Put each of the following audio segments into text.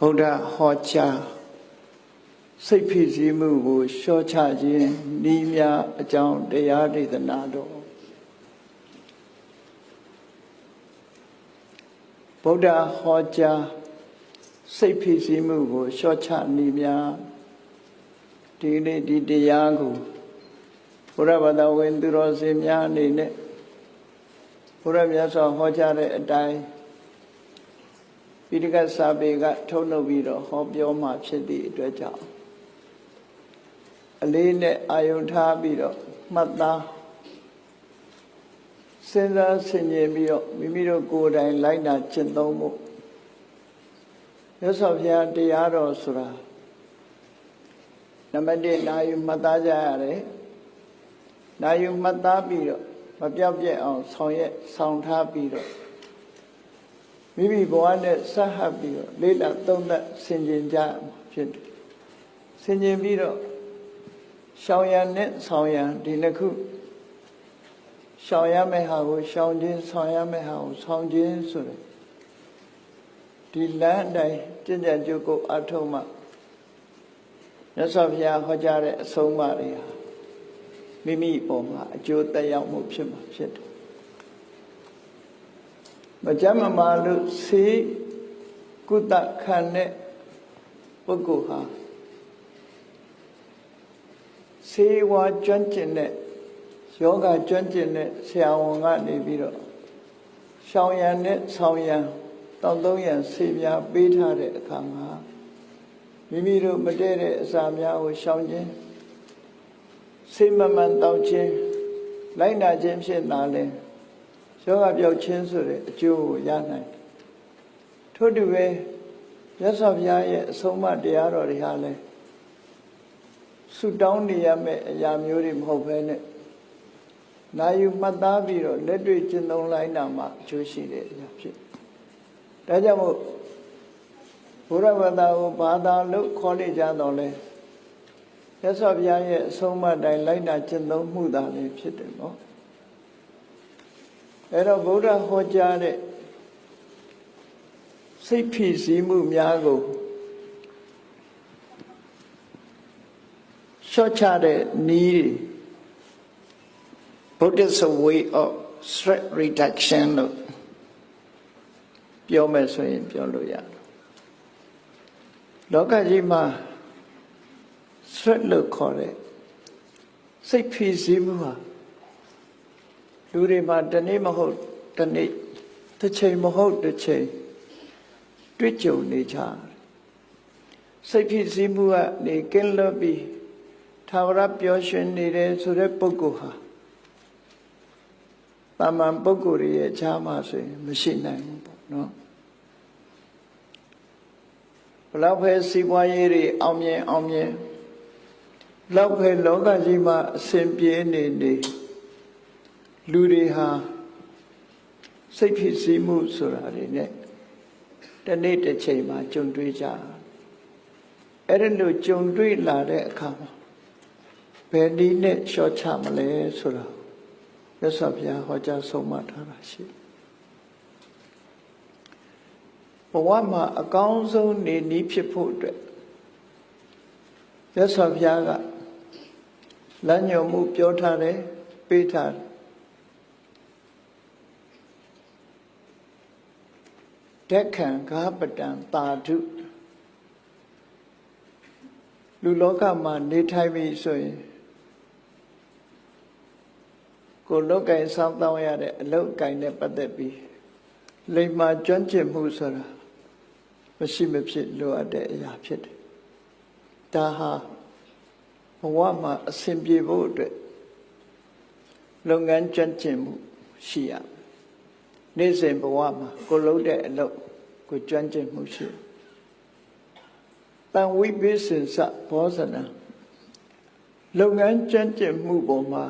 ဗုဒ္ဓဟောကြားစိတ်ဖြစ်စည်းမှုကိုရှော့ချခြင်းဤများအကြောင်းတရားဒေသနာတော်ဗုဒ္ဓဟောကြားစိတ်ဖြစ်စည်းမှုကိုရှော့ချဤများဒီနေ့ဒီတရားကိုဘုရားဘာသာဝင်သူတော်စင်များအနေနဲ့ဘုရားမြတ်စွာဟောကြားတဲ့အတိုင်း ပိဋကစာပေကထုတ်လုပ်ပြီးတော့ဟောပြောမှဖြစ်သည့်အတွက်ကြောင့်အလေးနဲ့အာယုံထားပြီးတော့မှတ်သားစဉ်းစားဆင်ခြင်ပြီးတော့မိမိတို့ကိုယ်တိုင်လိုက်နာကျင့်သုံးဖို့ရသော်ဘုရားတရားတော်ဆိုတာနံပါတ်1နာယူမှတ်သားကြရတယ်နာယူမှတ်သားပြီးတော့မပြောက်ပြက်အောင်ဆောင်ရက်ဆောင်ထားပြီးတော့ မိမိဘဝနဲ့ဆက်ဟပ်ပြီးတော့လေးလာသုံးသက်ဆင်ခြင်ကြဖြစ်တယ်ဆင်ခြင်ပြီးတော့ရှောင်ရံနဲ့ဆောင်ရံဒီနှစ်ခုရှောင်ရမယ့်ဟာကိုရှောင်ခြင်းဆောင်ရမယ့်ဟာကိုဆောင်ခြင်းဆိုတဲ့ဒီလမ်းအတိုင်းကျင့်ကြံကြုတ်ကိုအထုံးမှမြတ်စွာဘုရားဟောကြားတဲ့အဆုံးအမတွေဟာမိမိပုံမှာအကျိုးသက်ရောက်မှုဖြစ်မှာဖြစ်တယ် မကြမ်းမမာလို့ဆေးကုသခံတဲ့ပုဂ္ဂိုလ်ဟာဆေးဝါးကျွမ်းကျင်တဲ့ယောဂကျွမ်းကျင်တဲ့ဆရာဝန်ကနေပြီးတော့ရှောင်ရံနဲ့ဆောင်ရံတောက်သုံးရံဆေးများပေးထားတဲ့အခါမှာမိမိတို့မတည့်တဲ့အစာများကိုရှောင်ခြင်းဆေးမမှန်တောက်ခြင်းလိုက်နာခြင်းဖြစ်လာလဲ ယောဂပြောက်ခြင်းဆိုတဲ့အကျိုးကိုရနိုင်ထို့တူပဲမြတ်စွာဘုရားရဲ့အဆုံးအမတရားတော်တွေဟာလည်းဆုတောင်းနေရမယ့်အရာမျိုးတွေမဟုတ်ဘဲနဲ့နာယူမှတ်သားပြီးတော့လက်တွေ့ကျင့်သုံးလိုက်တာမှအကျိုးရှိတဲ့အရာဖြစ်ဒါကြောင့်မို့ဘုရားဘာသာကိုဘာသာလို့ခေါ်နေကြတော့လဲရသော်ဘုရားရဲ့အဆုံးအမတိုင်းလိုက်နာကျင့်သုံးမှုသာလည်းဖြစ်တယ်နော် အဲ့တော့ဗုဒ္ဓဟောကြားတဲ့စိတ်ဖြစ်စည်းမှုများကိုရှော့ချတဲ့နီး Buddhist way of stress reduction လို့ပြောမယ်ဆိုရင်ပြောလို့ရတယ်လောကကြီးမှာ stress လို့ခေါ်တဲ့စိတ်ဖြစ်စည်းမှုဟာ လူတွေမှာတနေ့မဟုတ်တနေ့တစ်ချိန်မဟုတ်တစ်ချိန်တွေ့ကြုံနေကြစိတ်ဖြစ်စည်းမှုကနေကင်းလွတ်ပြီးသာဝရပျော်ရွှင်နေတဲ့ဆိုတဲ့ပုဂ္ဂိုလ်ဟာတာမန်ပုဂ္ဂိုလ်ရဲ့ခြားမှဆိုရင်မရှိနိုင်ဘူးပေါ့နော်ဘလောက်ပဲစီးပွားရေးတွေအောင်မြင်အောင်မြင်လောက်ပဲလောကကြီးမှာအစဉ်ပြေနေနေ လူတွေဟာစိတ်ဖြစ်စည်းမှုဆိုတာတွေနဲ့တနေ့တစ်ချိန်မှာကြုံတွေ့ကြအဲ့ဒါလို့ကြုံတွေ့လာတဲ့အခါမှာဘယ်နည်းနဲ့လျှော့ချမလဲဆိုတာမြတ်စွာဘုရားဟောကြားဆုံးမထားတာရှိဘဝမှာအကောင်းဆုံးနေနည်းဖြစ်ဖို့အတွက်မြတ်စွာဘုရားကလမ်းညွှန်မှုပြောထားတယ်ပေးထားတယ် တက်ခံကားပတံတာဓုလူလောကမှာနေထိုင်ပြီဆိုရင်ကိုလောက်ကင်စောင့်တောင်းရတဲ့အလောက်ကင်နဲ့ပတ်သက်ပြီးလိမ္မာကျွမ်းကျင်မှုဆိုတာမရှိမဖြစ်လိုအပ်တဲ့အရာဖြစ်တယ်။ဒါဟာဘဝမှာအဆင်ပြေဖို့အတွက်လုပ်ငန်းကျွမ်းကျင်မှုရှိရမယ်။ နေ့စဉ်ဘဝမှာကိုလုပ်တဲ့အလုပ်ကိုကျွမ်းကျင်မှုရှိတယ်။တန်ဝိပိစင်စဘောဇနာလုပ်ငန်းကျွမ်းကျင်မှုပေါ်မှာ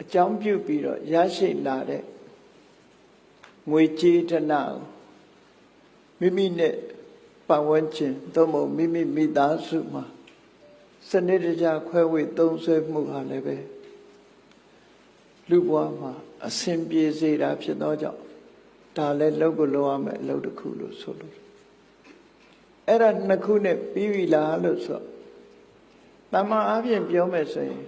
အကြောင်းပြုပြီးတော့ရရှိလာတဲ့ငွေကြေးတနာမိမိနဲ့ပတ်ဝန်းကျင်သို့မဟုတ်မိမိမိသားစုမှာစနစ်တကျခွဲဝေသုံးဆွဲမှုဟာလည်းပဲ လူဘဝမှာအစဉ်ပြေစေတာဖြစ်သောကြောင့်ဒါလည်းလောက်ကိုလောက်ရမယ်အလုပ်တစ်ခုလို့ဆိုလို့အဲ့ဒါနှစ်ခုနဲ့ပြီးပြီလားလို့ဆိုတမန်အပြင်ပြောမယ်ဆိုရင်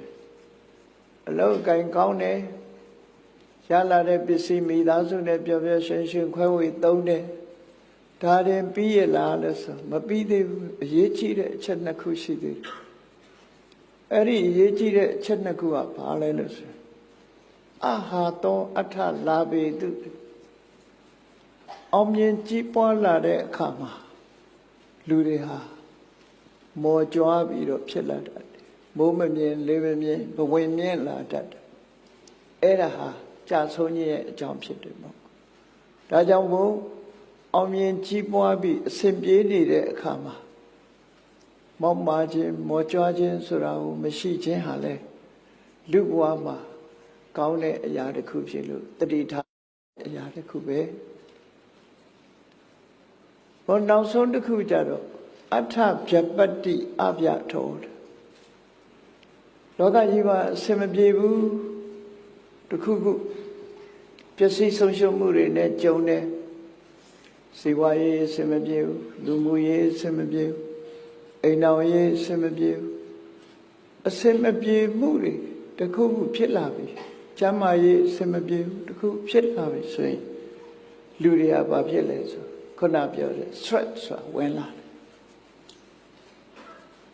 အလောက်ကင်ကောင်းတယ်ရလာတဲ့ပစ္စည်းမိသားစုနဲ့ပျော်ပျော်ရွှင်ရွှင်ခွဲဝေသုံးတယ်ဒါရင်ပြီးရလားလို့ဆိုမပြီးသေးဘူးအရေးကြီးတဲ့အချက်နှစ်ခုရှိသေးတယ်အဲ့ဒီအရေးကြီးတဲ့အချက်နှစ်ခုကဘာလဲလို့ဆို အာဟာတောအထလာပေတုအောင်မြင်ကြီးပွားလာတဲ့အခါမှာလူတွေဟာမော်ကြွားပြီးတော့ဖြစ်လာတတ်တယ်မိုးမမြင်လေးမမြင်ဘဝင်မြင်လာတတ်တယ်အဲ့ဒါဟာကြာဆုံးခြင်းရဲ့အကြောင်းဖြစ်တယ်ပေါ့ဒါကြောင့်မို့အောင်မြင်ကြီးပွားပြီးအစဉ်ပြေးနေတဲ့အခါမှာမောက်မာခြင်းမော်ကြွားခြင်းဆိုတာကိုမရှိခြင်းဟာလဲလူဘဝမှာ ကောင်းတဲ့အရာတစ်ခုဖြစ်လို့တတိထားအရာတစ်ခုပဲဘောနောက်ဆုံးတစ်ခုကြတော့အထဗျပတ္တိအဗျထောလောကကြီးမှာအစင်မပြေဘူးတစ်ခုခုပျက်စီးဆုံးရှုံးမှုတွေနဲ့ကြုံတယ်စီဝါရေးအစင်မပြေဘူးလူမှုရေးအစင်မပြေဘူးအိမ်တော်ရေးအစင်မပြေဘူးအစင်မပြေမှုတွေတစ်ခုခုဖြစ်လာပြီ ကျမ်းမာရေးအစင်မပြေဘူးတစ်ခုဖြစ်လာပြီဆိုရင်လူတွေကဘာဖြစ်လဲဆိုခုနပြောတဲ့ stress ဆိုတာဝင်လာတယ်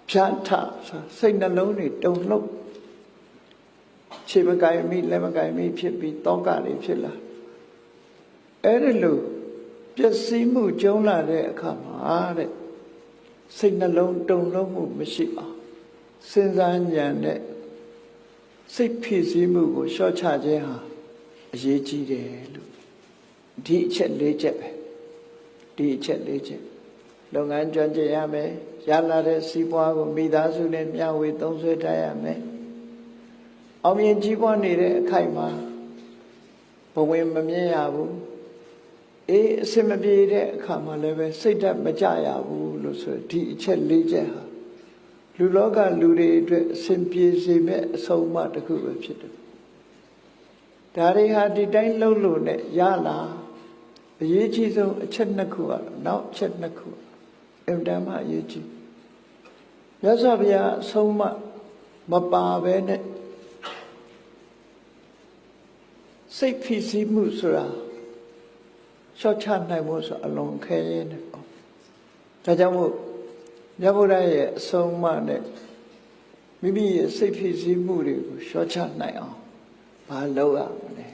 ဖြတ်ထဆိုစိတ်နှလုံးတွေတုန်လှုပ်ခြေမကိုင်မိလက်မကိုင်မိဖြစ်ပြီးတောကတွေဖြစ်လာအဲ့ဒီလိုပျက်စီးမှုကျုံလာတဲ့အခါမှာတဲ့စိတ်နှလုံးတုန်လှုပ်မှုမရှိအောင်စဉ်းစားဉာဏ်နဲ့ စိတ်ဖြစ်စည်းမှုကိုလျှော့ချခြင်းဟာအရေးကြီးတယ်လို့ဒီအချက်၄ချက်ပဲဒီအချက်၄ချက်လုပ်ငန်းကျွမ်းကျင်ရမယ်ရလာတဲ့စီးပွားကိုမိသားစုနဲ့မျှဝေသုံးစွဲတတ်ရမယ်အောင်မြင်ကြီးပွားနေတဲ့အခိုက်မှာဘဝင်မမြင်ရဘူးအေးအစင်မပြေတဲ့အခါမှာလည်းပဲစိတ်ဓာတ်မကြရဘူးလို့ဆိုဒီအချက်၄ချက်ဟာ လူလောကလူတွေအတွက်အစဉ်ပြေစေမဲ့အဆုံးအမတစ်ခုပဲဖြစ်တယ်ဒါတွေဟာဒီတိုင်းလှုပ်လို့နဲ့ရလာအရေးကြီးဆုံးအချက်နှစ်ခုကတော့နောက်အချက်နှစ်ခုအင်တန်မှအရေးကြီးမြတ်စွာဘုရားအဆုံးအမမပါဘဲနဲ့စိတ်ဖြစ်စီမှုဆိုတာရှော့ချနိုင်ဖို့ဆိုအလွန်ခဲရင်းတယ်ပေါ့ဒါကြောင့်မို့ မြတ်ဗုဒ္ဓရဲ့အဆုံးအမနဲ့မိမိရဲ့စိတ်ဖြစ်စီမှုတွေကိုရှော့ချနိုင်အောင်ဘာလုပ်ရမလဲ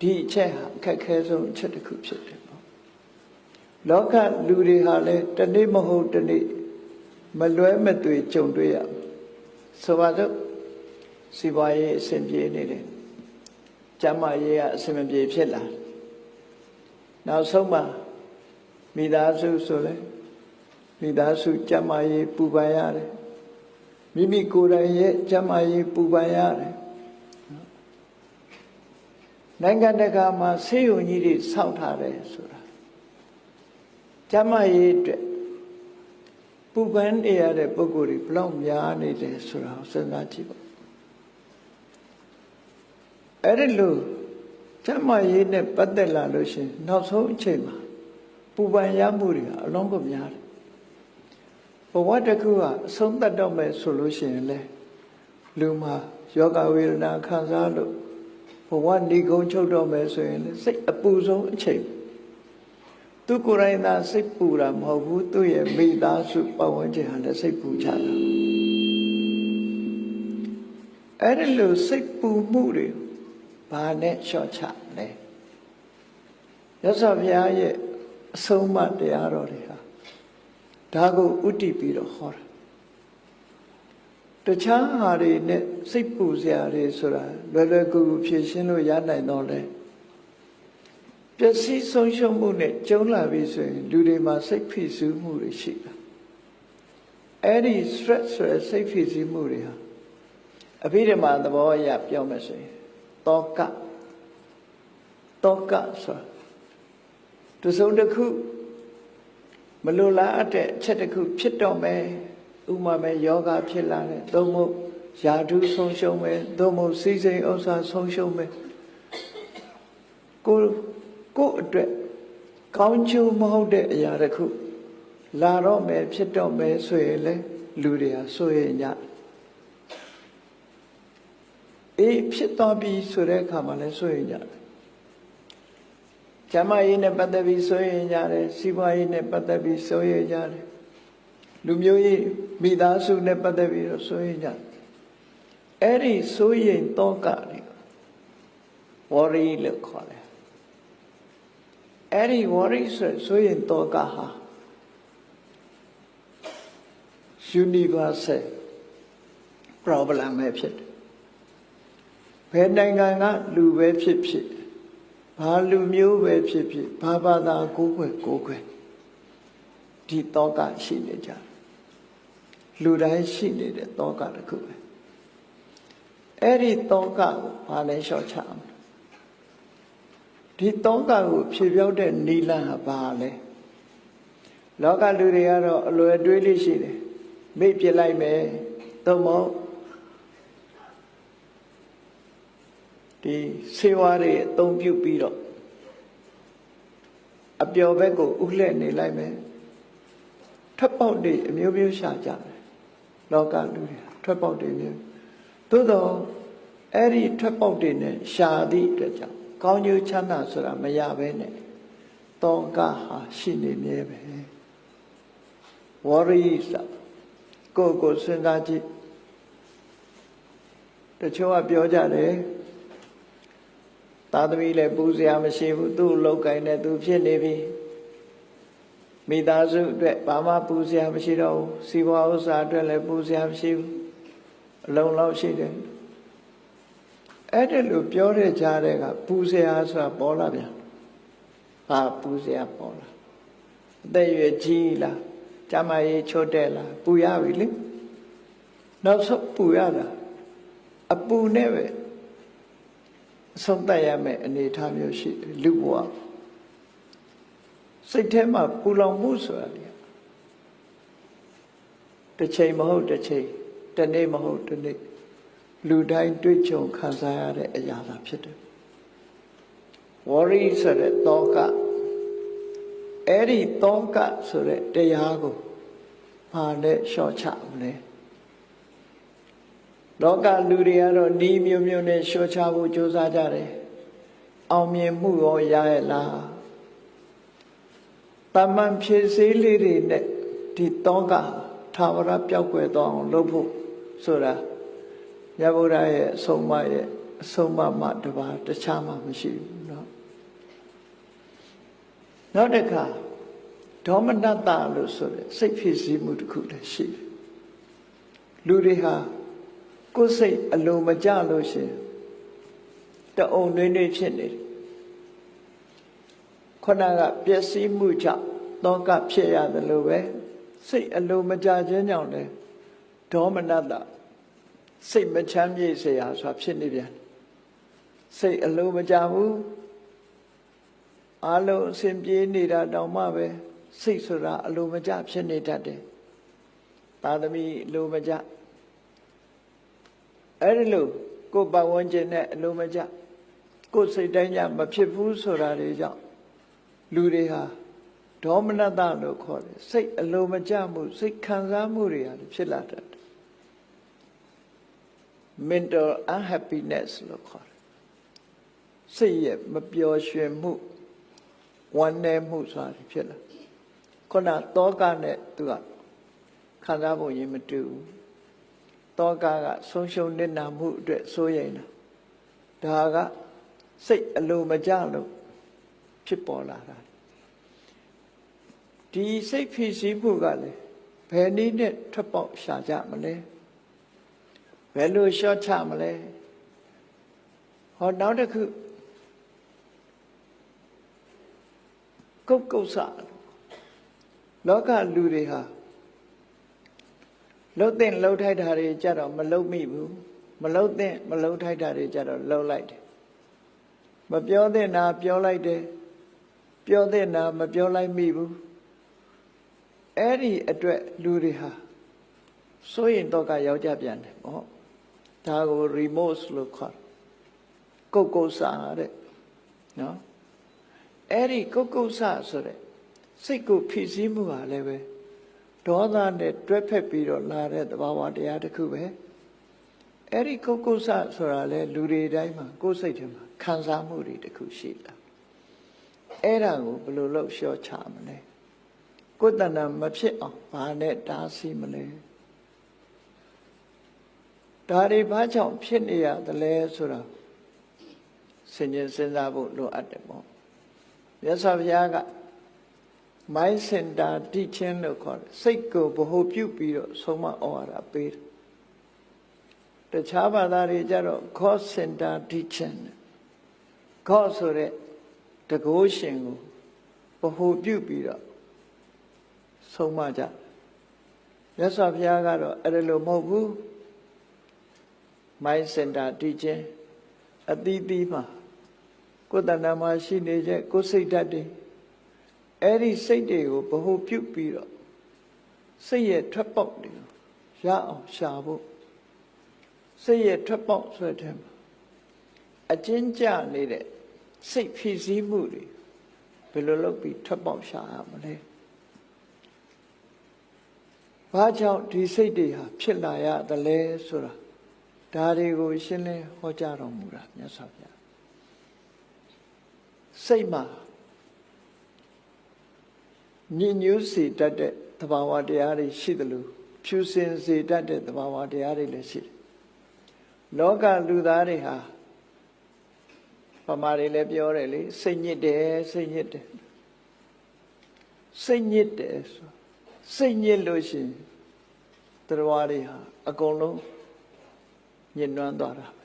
ဒီအချက်ဟာအခက်ခဲဆုံးအချက်တစ်ခုဖြစ်တယ်ပေါ့လောကလူတွေဟာလည်းတနေ့မဟုတ်တနေ့မလွဲမသွေကြုံတွေ့ရဆိုပါစို့စီပွားရေးအဆင်ပြေနေတယ်ကျမ်းမာရေးကအဆင်မပြေဖြစ်လာနောက်ဆုံးမှာမိသားစုဆိုလဲ မိသားစုကျမ်းမာရေးပူပန်ရတယ်မိမိကိုယ်တိုင်ရဲ့ကျမ်းမာရေးပူပန်ရတယ်နိုင်ငံတကာမှာဆေးရုံကြီးတွေစောင့်ထားတယ်ဆိုတာကျမ်းမာရေးအတွက်ပူပန်နေရတဲ့ပုဂ္ဂိုလ်တွေဘလောက်များနေတယ်ဆိုတာကိုစဉ်းစားကြည့်ပါအဲ့ဒီလိုကျမ်းမာရေးနဲ့ပတ်သက်လာလို့ရှင်နောက်ဆုံးအချိန်မှာပူပန်ရမှုတွေကအလုံးကိုများတယ် ဘဝတစ်ခုကအဆုံးသတ်တော့မယ်ဆိုလို့ရှိရင်လေလူမှာယောဂဝေဒနာခံစားလို့ဘဝဏီကုံချုပ်တော့မယ်ဆိုရင်လေစိတ်အပူဆုံးအချိန်သူကိုယ်တိုင်သာစိတ်ပူတာမဟုတ်ဘူးသူ့ရဲ့မိသားစုပတ်ဝန်းကျင်ဟာလည်းစိတ်ပူကြတာအဲ့ဒီလိုစိတ်ပူမှုတွေဘာနဲ့လျှော့ချလဲရသော်ဘုရားရဲ့အဆုံးအမတရားတော်တွေဟာ ဒါကိုဥတည်ပြီးတော့ဟောတာတခြားဟာတွေနဲ့စိတ်ပူစရာတွေဆိုတာလွယ်လွယ်ကူကူဖြေရှင်းလို့ရနိုင်တော့လေပျက်စီးဆုံးရှုံးမှုနဲ့ကျုံလာပြီဆိုရင်လူတွေမှာစိတ်ဖိစီးမှုတွေရှိတာအဲ့ဒီ stress ဆိုတဲ့စိတ်ဖိစီးမှုတွေဟာအဘိဓမ္မာသဘောအရပြောမယ်ဆိုရင်တောကတောကဆိုတစုံတစ်ခု မလိုလားအပ်တဲ့အချက်တစ်ခုဖြစ်တော့မယ်ဥမာမဲ့ယောဂဖြစ်လာတယ်သို့မဟုတ်ယာဓုဆုံးရှုံးမယ်သို့မဟုတ်စီစိန်ဥစ္စာဆုံးရှုံးမယ်ကိုကိုအတွက်ကောင်းကျိုးမဟုတ်တဲ့အရာတစ်ခုလာတော့မယ်ဖြစ်တော့မယ်ဆိုရင်လေလူတွေဟာဆိုရင်ညအေးဖြစ်တော့ပြီဆိုတဲ့အခါမှာလည်းဆိုရင်ည ကျမရေးနဲ့ပတ်သက်ပြီးဆိုရင်ညတယ်စီးပွားရေးနဲ့ပတ်သက်ပြီးဆိုရင်ညတယ်လူမျိုးရေးမိသားစုနဲ့ပတ်သက်ပြီးတော့ဆိုရင်ညအဲ့ဒီဆိုရင်တော့ကတွေ worry လို့ခေါ်တယ်အဲ့ဒီ worry ဆိုဆိုရင်တော့ကဟာ universal problem ပဲဖြစ်တယ်ဘယ်နိုင်ငံကလူပဲဖြစ်ဖြစ် ဘာလူမျိုးပဲဖြစ်ဖြစ်ဘာဘာသာကိုယ်ွယ်ကိုယ်ွယ်ဒီတောကရှိနေကြတယ်လူတိုင်းရှိနေတဲ့တောကတစ်ခုပဲအဲ့ဒီတောကကိုဘာလဲလျှော့ချအောင်ဒီတောကကိုဖြေပြောက်တဲ့နီလန်ဟာဘာလဲလောကလူတွေကတော့အလွယ်တွေးလေးရှိတယ်မိတ်ပြလိုက်မယ်သို့မဟုတ် ဒီဆေးဝါးတွေအသုံးပြုပြီးတော့အပျော်ဘက်ကိုဥလှဲ့နေလိုက်မယ်ထွက်ပေါက်တွေအမျိုးမျိုးရှာကြတယ်လောကလူတွေထွက်ပေါက်တွေမျိုးသို့တော့အဲ့ဒီထွက်ပေါက်တွေနဲ့ရှာသည့်အတွက်ကြောင့်ကောင်းကျိုးချမ်းသာဆိုတာမရဘဲနဲ့တောကဟာရှိနေမြဲပဲဝရိသကိုယ်ကိုစဉ်းစားကြည့်တချို့ကပြောကြတယ် သာသမီလည်းပူစရာမရှိဘူးသူ့လောက်ကင်နဲ့သူဖြစ်နေပြီမိသားစုအတွက်ဘာမှပူစရာမရှိတော့ဘူးစီးပွားဥစ္စာအတွက်လည်းပူစရာမရှိဘူးအလုံးလောက်ရှိတယ်အဲ့ဒါလိုပြောတဲ့ကြားတဲ့ကပူစရာဆိုတာပေါ်လာပြန်ဟာပူစရာပေါ်လာအသက်ရွယ်ကြီးလားကျမကြီးချို့တဲ့လားပူရပြီလေနောက်ဆုံးပူရတာအပူနဲ့ပဲအ ဆုံးတတ်ရမယ့်အနေအထားမျိုးရှိတယ်လူဘဝစိတ်ထဲမှာပူလောင်မှုဆိုတာလေတစ်ချိန်မဟုတ်တစ်ချိန်တစ်နေ့မဟုတ်တစ်နေ့လူတိုင်းတွေ့ကြုံခံစားရတဲ့အရာသာဖြစ်တယ် worry ဆိုတဲ့တောကအဲ့ဒီတောကဆိုတဲ့တရားကိုဘာနဲ့လျှော့ချမလဲ လောကလူတွေကတော့ဤမျိုးမျိုးနဲ့လျှော့ချဖို့ကြိုးစားကြတယ်အောင်မြင်မှုရောရရဲ့လားတမန်ဖြည့်စည်းလေးတွေနဲ့ဒီတောကသာဝရပြောက်ွယ်သွားအောင်လုပ်ဖို့ဆိုတာမြတ်ဗုဒ္ဓရဲ့အဆုံးအမရဲ့အဆုံးအမတပါတခြားမှမရှိဘူးเนาะနောက်တစ်ခါဒေါမနတလို့ဆိုတဲ့စိတ်ဖြစ်စည်းမှုတစ်ခုလည်းရှိတယ်လူတွေဟာ ကိုယ်စိတ်အလိုမကျလို့ရှင်တအုံနှွေးနှွေးဖြစ်နေတယ်ခန္ဓာကပျက်စီးမှုကြောင့်တောကဖြစ်ရတယ်လို့ပဲစိတ်အလိုမကျခြင်းကြောင့်လည်းဒေါမနတစိတ်မချမ်းမြေ့စရာဆိုတာဖြစ်နေပြန်စိတ်အလိုမကျဘူးအလုံးအစဉ်ပြေးနေတာတောင်မှပဲစိတ်ဆိုတာအလိုမကျဖြစ်နေတတ်တယ်သာသမီလိုမကျ အဲ့ဒီလိုကိုယ်ပတ်ဝန်းကျင်နဲ့အလိုမကျကိုယ်စိတ်တိုင်းညမဖြစ်ဘူးဆိုတာတွေကြောင့်လူတွေဟာဒေါမနတလို့ခေါ်တယ်စိတ်အလိုမကျမှုစိတ်ခံစားမှုတွေဟာဖြစ်လာတတ်တယ် mental unhappiness လို့ခေါ်တယ်စိတ်ရဲ့မပျော်ရွှင်မှုဝမ်းနည်းမှုဆိုတာဖြစ်လာခုနတောကနဲ့သူကခံစားဖို့ရင်မတူဘူး တောကကဆုံးရှုံးနစ်နာမှုအတွက်စိုးရိမ်တာဒါကစိတ်အလိုမကျလို့ဖြစ်ပေါ်လာတာဒီစိတ်ဖြစ်စည်းမှုကလည်းဘယ်နည်းနဲ့ထွက်ပေါက်ရှာကြမလဲဘယ်လိုရှော့ချမလဲဟောနောက်တစ်ခုကုတ်ကုတ်ဆလောကလူတွေဟာ လှုပ်တဲ့လှုပ်ထိုက်တာတွေကြတော့မလှုပ်မိဘူးမလှုပ်တဲ့မလှုပ်ထိုက်တာတွေကြတော့လှုပ်လိုက်တယ်မပြောတဲ့နာပြောလိုက်တယ်ပြောတဲ့နာမပြောလိုက်မိဘူးအဲ့ဒီအတွက်လူတွေဟာစိုးရင်တော့ကယောက်ျားပြန်တယ်ဟောဒါကို remorse လို့ခေါ်ကုတ်ကုတ်စာတဲ့နော်အဲ့ဒီကုတ်ကုတ်စာဆိုတဲ့စိတ်ကိုဖြစ်စည်းမှုဟာလည်းပဲ ဒေါသနဲ့တွဲဖက်ပြီးတော့လာတဲ့သဘာဝတရားတစ်ခုပဲအဲ့ဒီကုတ်ကုဆဆိုတာလေလူတွေတိုင်းမှာကိုယ်စိတ်ထဲမှာခံစားမှုတွေတစ်ခုရှိလာအဲ့ဒါကိုဘယ်လိုလုပ်လျှော့ချမလဲကိုယ်တဏ္ဍမဖြစ်အောင်ဘာနဲ့တားဆီးမလဲဒါတွေဘာကြောင့်ဖြစ်နေရသလဲဆိုတာဆင်ញင်စဉ်းစားဖို့လိုအပ်တယ်ပေါ့မြတ်စွာဘုရားက mind center teaching လို့ခေါ်တယ်စိတ်ကိုဗဟိုပြုပြီးတော့ဆုံးမဩဝါဒပေးတယ်တခြားဘာသာတွေကြတော့ God center teaching God ဆိုတဲ့တကုရှင်ကိုဗဟိုပြုပြီးတော့ဆုံးမကြမြတ်စွာဘုရားကတော့အဲ့ဒါလိုမဟုတ်ဘူး mind center teaching အသီးသီးမှာကိုယ်တဏ္ဍာမှာရှိနေတဲ့ကိုယ်စိတ်ဓာတ်တွေ အဲ့ဒီစိတ်တွေကိုဗဟုပြုတ်ပြီးတော့စိတ်ရဲ့ထွက်ပေါက်တွေကိုရအောင်ရှာဖို့စိတ်ရဲ့ထွက်ပေါက်ဆိုတဲ့မှာအကျဉ်းကျနေတဲ့စိတ်ဖြစ်စည်းမှုတွေဘယ်လိုလုပ်ပြီးထွက်ပေါက်ရှာရမလဲဘာကြောင့်ဒီစိတ်တွေဟာဖြစ်လာရသလဲဆိုတာဒါတွေကိုရှင်းလင်းဟောကြားတော်မူတာမြတ်စွာဘုရားစိတ်မှာ ညဉ့်ညူးစေတတ်တဲ့သဘာဝတရားတွေရှိသလိုဖြူစင်စေတတ်တဲ့သဘာဝတရားတွေလည်းရှိတယ်လောကလူသားတွေဟာပမာတွေလည်းပြောတယ်လေစိတ်ညစ်တယ်စိတ်ညစ်တယ်စိတ်ညစ်တယ်ဆိုစိတ်ညစ်လို့ရှိရင်တရားတွေဟာအကုန်လုံးညှဉ်းနှွမ်းသွားတာပဲ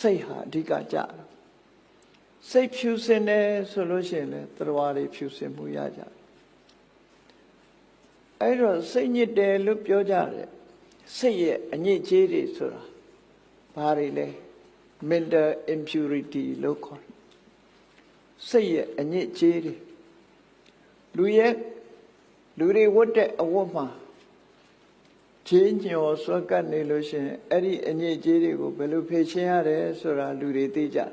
စိတ်ဟာအဓိကကြတာစိတ်ဖြူစင်တယ်ဆိုလို့ရှိရင်လည်းတရားတွေဖြူစင်မှုရကြတယ် အဲ့တော့စိတ်ညစ်တယ်လို့ပြောကြတယ်စိတ်ရဲ့အညစ်အကြေးတွေဆိုတာဘာတွေလဲ mental impurity လို့ခေါ်တယ်စိတ်ရဲ့အညစ်အကြေးတွေလူရဲ့လူတွေဝတ်တဲ့အဝတ်မှာချင်းညော်ဆွက်ကပ်နေလို့ရှိရင်အဲ့ဒီအညစ်အကြေးတွေကိုဘယ်လိုဖြေရှင်းရတယ်ဆိုတာလူတွေသိကြတယ်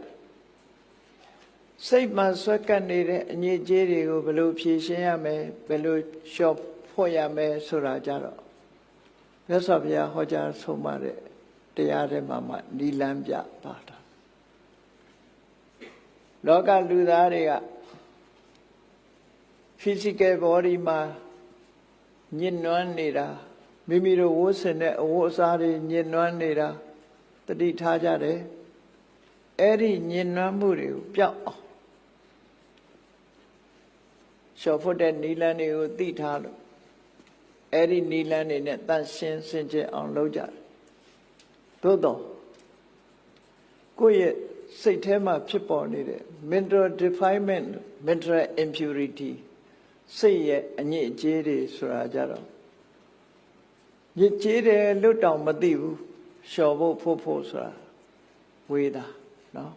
စိတ်မှာဆွက်ကပ်နေတဲ့အညစ်အကြေးတွေကိုဘယ်လိုဖြေရှင်းရမလဲဘယ်လိုလျှော့ ဖို့ရမယ်ဆိုတာကြတော့မြတ်စွာဘုရားဟောကြားဆုံးမတဲ့တရားထဲမှာမှနိလန်းပြပါတာလောကလူသားတွေက physical body မှာညှဉ်းနှွမ်းနေတာမိမိတို့ဝတ်ဆင်တဲ့အဝတ်အစားတွေညှဉ်းနှွမ်းနေတာတတိထားကြတယ်အဲ့ဒီညှဉ်းနှွမ်းမှုတွေကိုပျောက်အောင်ရှော့ဖို့တဲ့နီလန်းတွေကိုသိထားလို့ အဲ့ဒီနီလန်းတွေနဲ့တန့်ရှင်းစင်ကြယ်အောင်လုပ်ကြတယ်သို့တော့ကိုယ့်ရဲ့စိတ်ထဲမှာဖြစ်ပေါ်နေတဲ့ mental defilement mental impurity စိတ်ရဲ့အညစ်အကြေးတွေဆိုတာကြတော့ညစ်ကြေးတယ်လွတ်တောင်မသိဘူးလျှော်ဖို့ဖို့ဖို့ဆိုတာဝေးတာနော်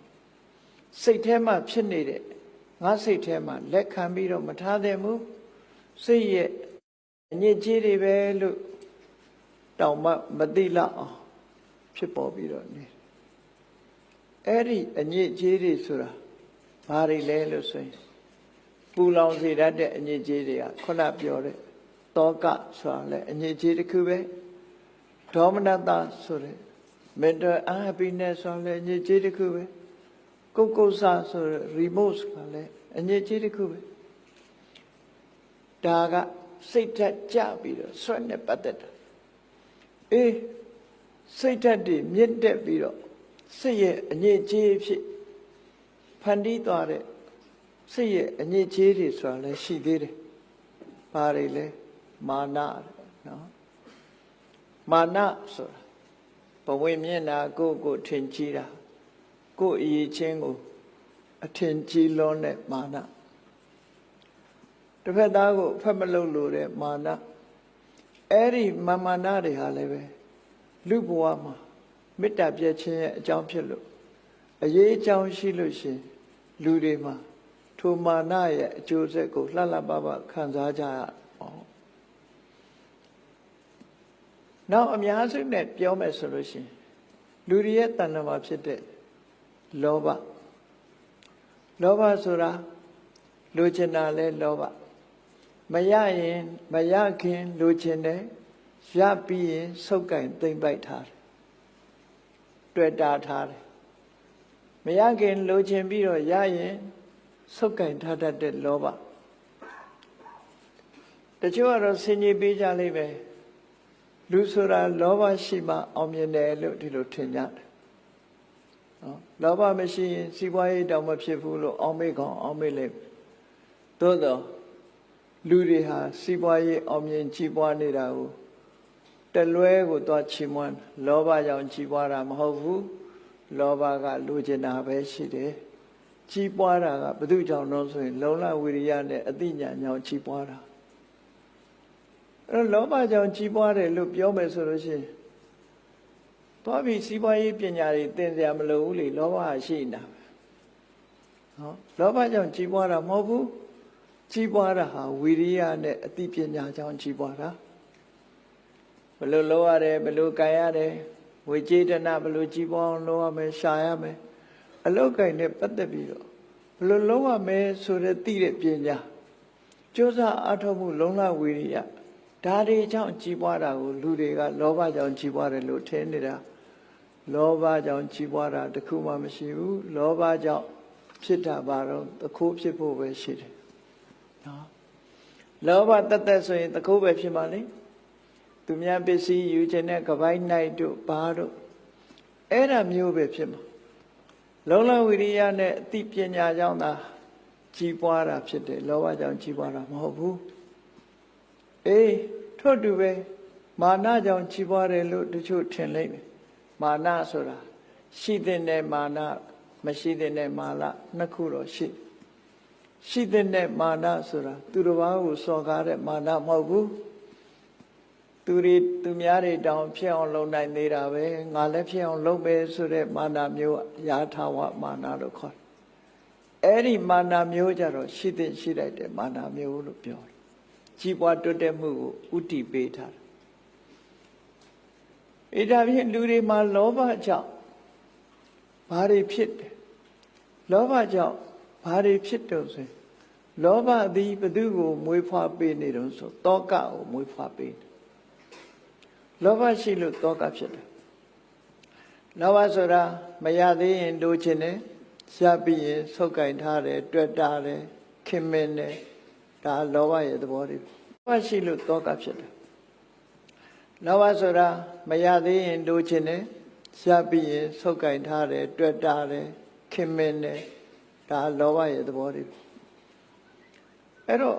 စိတ်ထဲမှာဖြစ်နေတဲ့ငါစိတ်ထဲမှာလက်ခံပြီးတော့မထားသင့်ဘူးစိတ်ရဲ့ အညစ်အကြေးတွေပဲလို့တောင်မှမသိလောက်အောင်ဖြစ်ပေါ်ပြီးတော့နေအဲ့ဒီအညစ်အကြေးတွေဆိုတာဘာတွေလဲလို့ဆိုရင်ပူလောင်စေတတ်တဲ့အညစ်အကြေးတွေကခုနပြောတဲ့တောကဆိုတာလည်းအညစ်အကြေးတစ်ခုပဲဒေါမနတဆိုတဲ့ mental unhappiness ဆိုတာလည်းအညစ်အကြေးတစ်ခုပဲကုတ်ကုတ်ဆဆိုတဲ့ remote ကလည်းအညစ်အကြေးတစ်ခုပဲဒါက စိတ်ဓာတ်ကြပြီးတော့ဆွတ်နဲ့ပတ်သက်တာအေးစိတ်ဓာတ်တွေမြင့်တက်ပြီးတော့စိတ်ရဲ့အညစ်အကြေးဖြစ်ဖန်တီးသွားတဲ့စိတ်ရဲ့အညစ်အကြေးတွေဆိုတာလည်းရှိသေးတယ်။ဘာတွေလဲမာနနော်မာနဆိုတာဘဝင်မျက်နာကိုကိုထင်ကြီးတာကိုအရေးချင်းကိုအထင်ကြီးလွန်းတဲ့မာန တစ်ဖက်သားကိုအဖက်မလုပ်လို့တဲ့မာနအဲ့ဒီမာမာနတွေဟာလည်းပဲလူဘဝမှာမေတ္တာပြည့်ခြင်းရဲ့အကြောင်းဖြစ်လို့အရေးအကြောင်းရှိလို့ရှင်လူတွေမှာထိုမာနရဲ့အကျိုးဆက်ကိုလှလှပပခံစားကြရအောင်နောက်အများစုနဲ့ပြောမယ်ဆိုလို့ရှင်လူတွေရဲ့တဏ္ဍာမှာဖြစ်တဲ့လောဘလောဘဆိုတာလိုချင်တာလဲလောဘ မရရင်မရခင်လိုချင်တယ်ရပြီးရင်ဆုပ်ကင်သိမ့်ပိုက်ထားတယ်တွေ့တာထားတယ်မရခင်လိုချင်ပြီးတော့ရရင်ဆုပ်ကင်ထားတတ်တဲ့လောဘတချို့ကတော့ဆင်ញီပေးကြလိမ့်မယ်လူဆိုတာလောဘရှိမှအောင်မြင်တယ်လို့ဒီလိုထင်ကြတယ်နော်လောဘမရှိရင်စီးပွားရေးတောင်မဖြစ်ဘူးလို့အောင်းမေ့ကောင်အောင်းမေ့လိမ့်မယ်သို့တော့ လူတွေဟာစီးပွားရေးအောင်မြင်ကြီးပွားနေတာကိုတလွဲကိုသွားချီးမွမ်းလောဘကြောင့်ကြီးပွားတာမဟုတ်ဘူးလောဘကလူကျင်တာပဲရှိတယ်ကြီးပွားတာကဘု து ကြောင့်တော့ဆိုရင် လုံလဝိရိယနဲ့အသိဉာဏ်ကြောင့်ကြီးပွားတာအဲ့တော့လောဘကြောင့်ကြီးပွားတယ်လို့ပြောမယ်ဆိုလို့ရှိရင်သွားပြီးစီးပွားရေးပညာတွေသင်စရာမလိုဘူးလေလောဘရှိနေတာပဲနော်လောဘကြောင့်ကြီးပွားတာမဟုတ်ဘူး ကြီးပွားတာဟာဝိရိယနဲ့အသိပညာကြောင့်ကြီးပွားတာဘယ်လိုလုပ်ရတယ်ဘယ်လိုကြံရတယ်ဝေကျေတနာဘယ်လိုကြီးပွားအောင်လုပ်ရမယ်ရှာရမယ်အလုတ်ကင်နဲ့ပတ်သက်ပြီးတော့ဘယ်လိုလုပ်ရမယ်ဆိုတဲ့သိတဲ့ပညာကြိုးစားအထောက်မှုလုံလဝိရိယဒါတွေကြောင့်ကြီးပွားတာကိုလူတွေကလောဘကြောင့်ကြီးပွားတယ်လို့ထင်နေတာလောဘကြောင့်ကြီးပွားတာတခုမှမရှိဘူးလောဘကြောင့်ဖြစ်တာပါတော့တခုဖြစ်ဖို့ပဲရှိတယ် နော်လောဘတသက်ဆိုရင်တခုပဲဖြစ်မှာလေသူများပစ္စည်းယူခြင်းနဲ့ကပိုင်းနိုင်တို့ဘာတို့အဲ့ဒါမျိုးပဲဖြစ်မှာလုံလဝိရိယနဲ့အသိပညာကြောင့်သာကြီးပွားတာဖြစ်တယ်လောဘကြောင့်ကြီးပွားတာမဟုတ်ဘူးအေးထို့တူပဲမာနကြောင့်ကြီးပွားတယ်လို့တချို့ထင်လိမ့်မယ်မာနဆိုတာရှိတဲ့မာနမရှိတဲ့မာနနှစ်ခုတော့ရှိ ရှိတဲ့မာနဆိုတာသူတစ်ပါးကိုစော်ကားတဲ့မာနမဟုတ်ဘူးသူတွေသူများတွေတောင်ဖြစ်အောင်လုပ်နိုင်သေးတာပဲငါလည်းဖြစ်အောင်လုပ်ပဲဆိုတဲ့မာနမျိုးရာထဝမာနလို့ခေါ်တယ်အဲ့ဒီမာနမျိုးကြတော့ရှိတဲ့ရှိလိုက်တဲ့မာနမျိုးလို့ပြောတယ်ကြီးပွားတိုးတက်မှုကိုဥတီပေးထားတယ်အဲဒါဖြင့်လူတွေမှာလောဘကြောင့်ဘာတွေဖြစ်တယ်လောဘကြောင့် ဘာတွေဖြစ်တော့ဆိုရင်လောဘသည်ဘသူကိုမွေးဖွားပေးနေတော့ဆိုတောကကိုမွေးဖွားပေးတယ်လောဘရှိလို့တောကဖြစ်တယ်လောဘဆိုတာမရသေးရင်လိုချင်တယ်ရပြီးရင်ဆုတ်ကင်ထားတယ်တွေ့တာတယ်ခင်မင်းတယ်ဒါလောဘရဲ့သဘောတွေလောဘရှိလို့တောကဖြစ်တယ်လောဘဆိုတာမရသေးရင်လိုချင်တယ်ရပြီးရင်ဆုတ်ကင်ထားတယ်တွေ့တာတယ်ခင်မင်းတယ် ဒါလောဘရဲ့သဘောတွေအဲ့တော့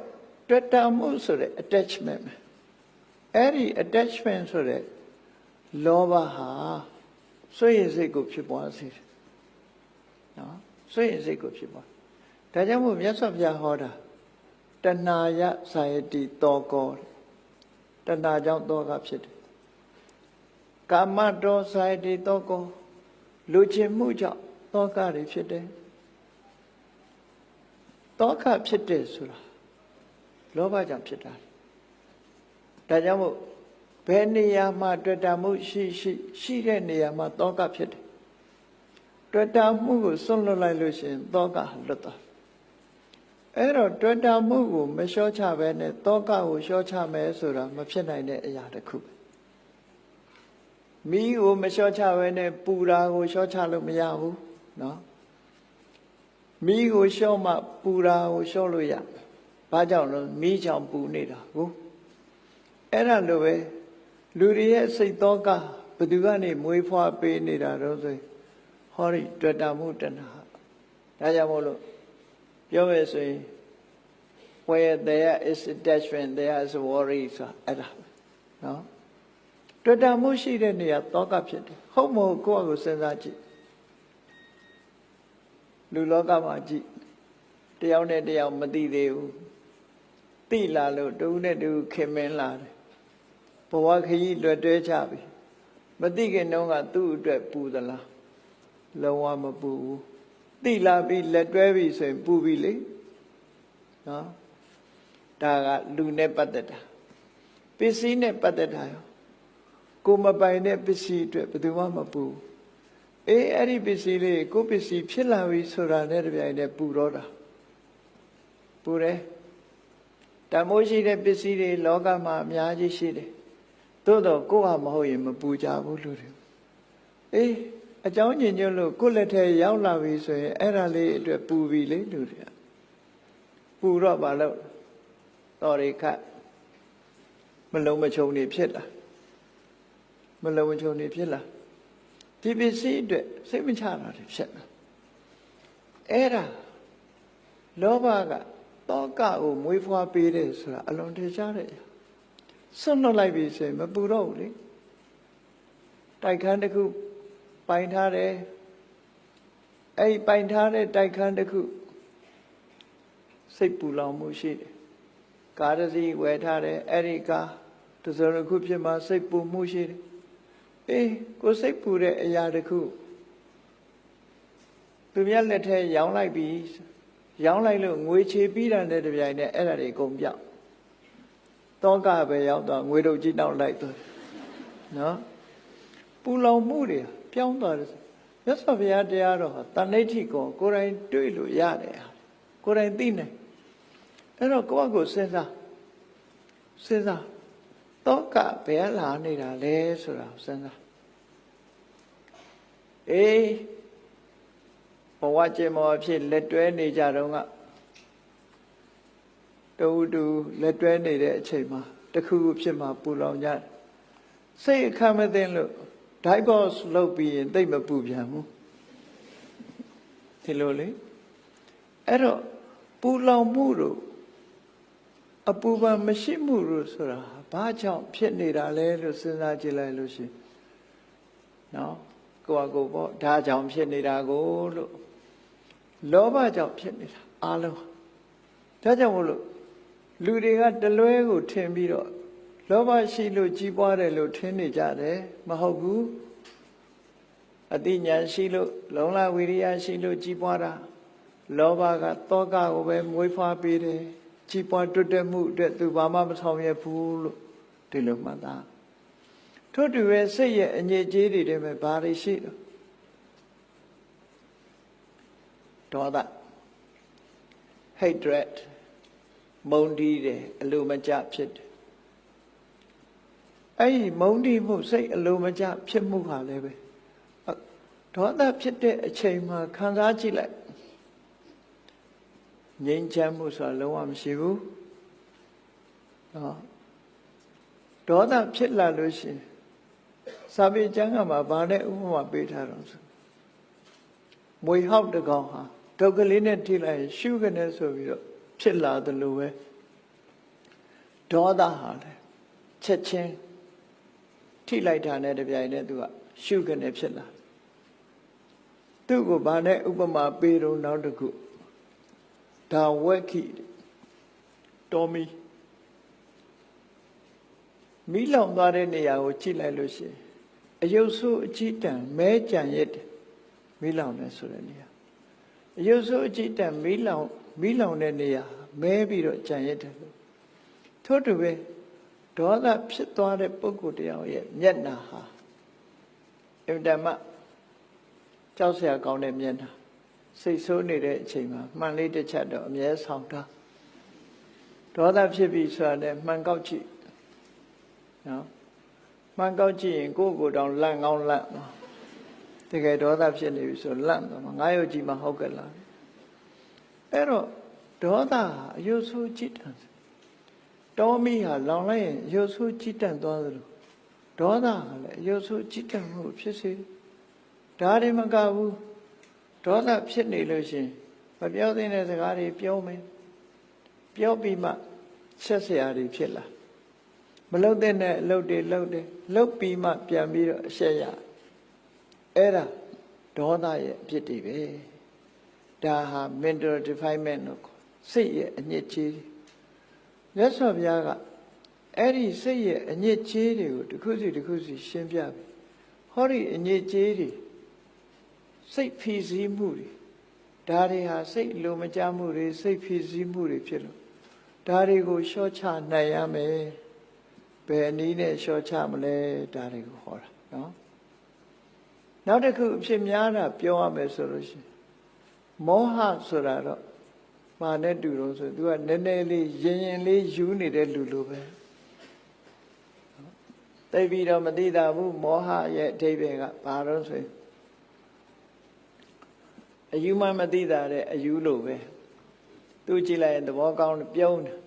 တွေ့တာမှုဆိုတဲ့ attachment အဲ့ဒီ attachment ဆိုတဲ့လောဘဟာစွန့်ရင်စိတ်ကိုဖြစ်ပွားစေတယ်နော်စွန့်ရင်စိတ်ကိုဖြစ်ပွားဒါကြောင့်မို့မြတ်စွာဘုရားဟောတာတဏှာယဇာယတိတောကောတဏှာကြောင့်တောကဖြစ်တယ်ကာမတောဇာယတိတောကောလူချင်းမှုကြောင့်တောကတွေဖြစ်တယ် တောကဖြစ်တယ်ဆိုတာလောဘကြောင့်ဖြစ်တာဒါကြောင့်မို့ဘယ်နေရာမှာတွေ့တာမှုရှိရှိရှိတဲ့နေရာမှာတောကဖြစ်တယ်တွေ့တာမှုကိုစွန့်လွတ်လိုက်လို့ရှိရင်တောကလွတ်သွားအဲ့တော့တွေ့တာမှုကိုမလျှော့ချဘဲနဲ့တောကကိုလျှော့ချမယ်ဆိုတာမဖြစ်နိုင်တဲ့အရာတစ်ခုမိကိုမလျှော့ချဘဲနဲ့ပူတာကိုလျှော့ချလို့မရဘူးเนาะ မိကိုလျှော့မှပူတာကိုလျှော့လို့ရဘာကြောင့်လဲမိကြောင့်ပူနေတာကိုအဲ့ဒါလိုပဲလူတွေရဲ့စိတ်သောကဘသူကနေမွေးဖွားပေးနေတာတော့ဆိုဟောဒီတွေ့တာမှုတဏှာဒါကြောင့်မို့လို့ပြောမယ်ဆိုရင် where there is attachment there is worry ဆိုအဲ့ဒါနော်တွေ့တာမှုရှိတဲ့နေရာသောကဖြစ်တယ်ဟုတ်မဟုတ်ကိုယ့်အကိုစဉ်းစားကြည့် လူလောကမှာကြည့်တယောက်နဲ့တယောက်မသိသေးဘူးသိလာလို့တူနဲ့တူခင်မင်းလာတယ်ဘဝခရီးလွတ်တွဲချပြီမသိခင်တုန်းကသူ့အတွက်ပူသလားလုံးဝမပူဘူးသိလာပြီးလက်တွဲပြီဆိုရင်ပူပြီလေနော်ဒါကလူနဲ့ပတ်သက်တာပစ္စည်းနဲ့ပတ်သက်တာရောကိုမပိုင်တဲ့ပစ္စည်းအတွက်ဘယ်သူမှမပူ အေးအဲ့ဒီပစ္စည်းလေးကိုပစ္စည်းဖြစ်လာပြီဆိုတာနဲ့တပြိုင်တည်းပူတော့တာပူတယ်တန်မိုးရှိတဲ့ပစ္စည်းတွေလောကမှာအများကြီးရှိတယ်သို့တော့ကိုယ့်ဟာမဟုတ်ရင်မပူကြဘူးလူတွေအေးအကြောင်းညင်ညွတ်လို့ကိုယ့်လက်ထဲရောက်လာပြီဆိုရင်အဲ့ဒါလေးအတွက်ပူပြီလေလူတွေပူတော့ဘာလို့တော်ရိခတ်မလုံးမချုံနေဖြစ်လာမလုံးမချုံနေဖြစ်လာ ဒီပစ္စည်းအတွက်စိတ်မချတာတွေဖြစ်လာအဲ့ဒါလောဘကတောကကိုမွေးဖွားပေးတယ်ဆိုတာအလွန်ထင်ရှားတယ်ဆွတ်နှုတ်လိုက်ပြီဆိုရင်မပူတော့ဘူးလေတိုက်ခန်းတစ်ခုပိုင်ထားတယ်အဲ့ပိုင်ထားတဲ့တိုက်ခန်းတစ်ခုစိတ်ပူလောင်မှုရှိတယ်ကားတစ်စီးဝယ်ထားတယ်အဲ့ဒီကားတစ်စုံတစ်ခုဖြစ်မှစိတ်ပူမှုရှိတယ် အေးကိုစိတ်ပူတဲ့အရာတစ်ခုသူများလက်ထဲရောင်းလိုက်ပြီရောင်းလိုက်လို့ငွေချေပြီးတာနဲ့တပြိုင်နက်အဲ့ဒါတွေအကုန်ပြောက်တောကပဲရောက်တော့ငွေတို့ကြီးတောက်လိုက်သွားနော်ပူလောင်မှုတွေပြောင်းသွားတယ်မြတ်စွာဘုရားတရားတော်ဟာတဏှိဋ္ဌိကိုကိုယ်တိုင်တွေ့လို့ရတယ်ကိုယ်တိုင်သိနိုင်အဲ့တော့ကိုယ့်အကိုစဉ်းစားစဉ်းစား တောကဘယ်လာနေတာလဲဆိုတာစဉ်းစားအေးဘဝကျင်မောဖြစ်လက်တွဲနေကြတော့ကတူတူလက်တွဲနေတဲ့အချိန်မှာတခုခုဖြစ်မှပူလောင်ကြတယ်စိတ်အခမ်းမသိလို့ divorce လုပ်ပြီးရင်တိတ်မပူပြန်ဘူးဒီလိုလေအဲ့တော့ပူလောင်မှုတို့အပူပန်မရှိမှုတို့ဆိုတာ ဘာကြောင့်ဖြစ်နေတာလဲလို့စဉ်းစားကြည့်လိုက်လို့ရှိရင်နော်ကိုယ့်အကိုပေါ့ဒါကြောင့်ဖြစ်နေတာကိုလို့လောဘကြောင့်ဖြစ်နေတာအလုံးဒါကြောင့်မို့လို့လူတွေကတလွဲကိုထင်ပြီးတော့လောဘရှိလို့ကြီးပွားတယ်လို့ထင်နေကြတယ်မဟုတ်ဘူးအတိညာရှိလို့လုံလဝိရိယရှိလို့ကြီးပွားတာလောဘကတောကကိုပဲမွေးဖွားပေးတယ် ကြီးပွားတွတ်တက်မှုအတွက်သူဘာမှမဆောင်ရွက်ဘူးလို့ဒီလိုမှတ်သားထို့တူပဲစိတ်ရဲ့အငြိကြေးတွေတည်းပဲဘာတွေရှိတော့ဒေါသ hatred မုန်းတီးတယ်အလိုမကျဖြစ်တယ်အဲ့ဒီမုန်းတီးမှုစိတ်အလိုမကျဖြစ်မှုဟာလည်းပဲဒေါသဖြစ်တဲ့အချိန်မှာခံစားကြည့်လိုက် ငြိမ်းချမ်းမှုဆိုတာလုံးဝမရှိဘူးနော်ဒေါသဖြစ်လာလို့ရှိရင်စာပေကျမ်းကမှာဗာနဲ့ဥပမာပေးထားတော့ဆိုမွေဟောက်တကောင်ဟာဒုက္ခလေးနဲ့ထိလိုက်ရှုကနေဆိုပြီးတော့ဖြစ်လာသလိုပဲဒေါသဟာလေချက်ချင်းထိလိုက်တာနဲ့တပြိုင်နက်သူကရှုကနေဖြစ်လာသူ့ကိုဗာနဲ့ဥပမာပေးတော့နောက်တစ်ခု ဒါဝက်ခိတော်မီမိလောင်သွားတဲ့နေရာကိုကြည့်လိုက်လို့ရှိရင်အယုတ်ဆိုးအကြည့်တန်မဲကြံရက်တယ်မိလောင်တယ်ဆိုတဲ့နေရာအယုတ်ဆိုးအကြည့်တန်မိလောင်မိလောင်တဲ့နေရာမဲပြီးတော့ကြံရက်တယ်လို့ထို့တူပဲဒေါသဖြစ်သွားတဲ့ပုဂ္ဂိုလ်တယောက်ရဲ့မျက်နာဟာအင်တမကြောက်စရာကောင်းတဲ့မျက်နာ စိတ်ဆိုးနေတဲ့အချိန်မှာမှန်လေးတစ်ချက်တော့အမြဲဆောင်တာဒေါသဖြစ်ပြီဆိုတာနဲ့မှန်ကောက်ကြည့်နော်မှန်ကောက်ကြည့်ရင်ကိုယ့်ကိုယ်တောင်လန့်ကောင်းလန့်နော်တကယ်ဒေါသဖြစ်နေပြီဆိုလန့်တော့ငါရုပ်ကြည့်မှဟုတ်ကဲ့လားအဲ့တော့ဒေါသဟာအယုဆိုးကြည့်တယ်တောမိဟာလောင်လိုက်ရင်အယုဆိုးကြည့်တတ်သွားသလိုဒေါသဟာလည်းအယုဆိုးကြည့်တတ်မှုဖြစ်စေဒါတွေမကဘူး ဒေါသဖြစ်နေလို့ရှင်မပြောသင့်တဲ့စကားတွေပြောမယ်ပြောပြီးမှဆက်ဆရာတွေဖြစ်လာမလုတ်တဲ့အလုပ်တွေလုပ်တယ်လုပ်ပြီးမှပြန်ပြီးတော့အရှက်ရအဲ့ဒါဒေါသရဲ့အဖြစ်တွေပဲဒါဟာ mental defilement လို့ခေါ်စိတ်ရဲ့အညစ်အကြေးမြတ်စွာဘုရားကအဲ့ဒီစိတ်ရဲ့အညစ်အကြေးတွေကိုတစ်ခုစီတစ်ခုစီရှင်းပြပြီဟောဒီအညစ်အကြေးတွေ စိတ်ဖြီးစည်းမှုတွေဒါတွေဟာစိတ်လိုမကျမှုတွေစိတ်ဖြီးစည်းမှုတွေဖြစ်လို့ဒါတွေကိုလျှော့ချနိုင်ရမယ်ဘယ်နည်းနဲ့လျှော့ချမလဲဒါတွေကိုဟောတာနော်နောက်တစ်ခုအဖြစ်များတာပြောရမယ်ဆိုလို့ရှိရင်မောဟဆိုတာတော့မာနဲ့တူတော့ဆို तू ကနည်းနည်းလေးရင်ရင်လေးယူနေတဲ့လူလိုပဲသိပြီးတော့မသိတာဘူးမောဟရဲ့အဓိပ္ပာယ်ကဘာလို့ဆိုရင် အယူမှမသိတာတဲ့အယူလိုပဲသူကြည့်လိုက်ရင်သဘောကောင်းတယ်ပြုံးတယ်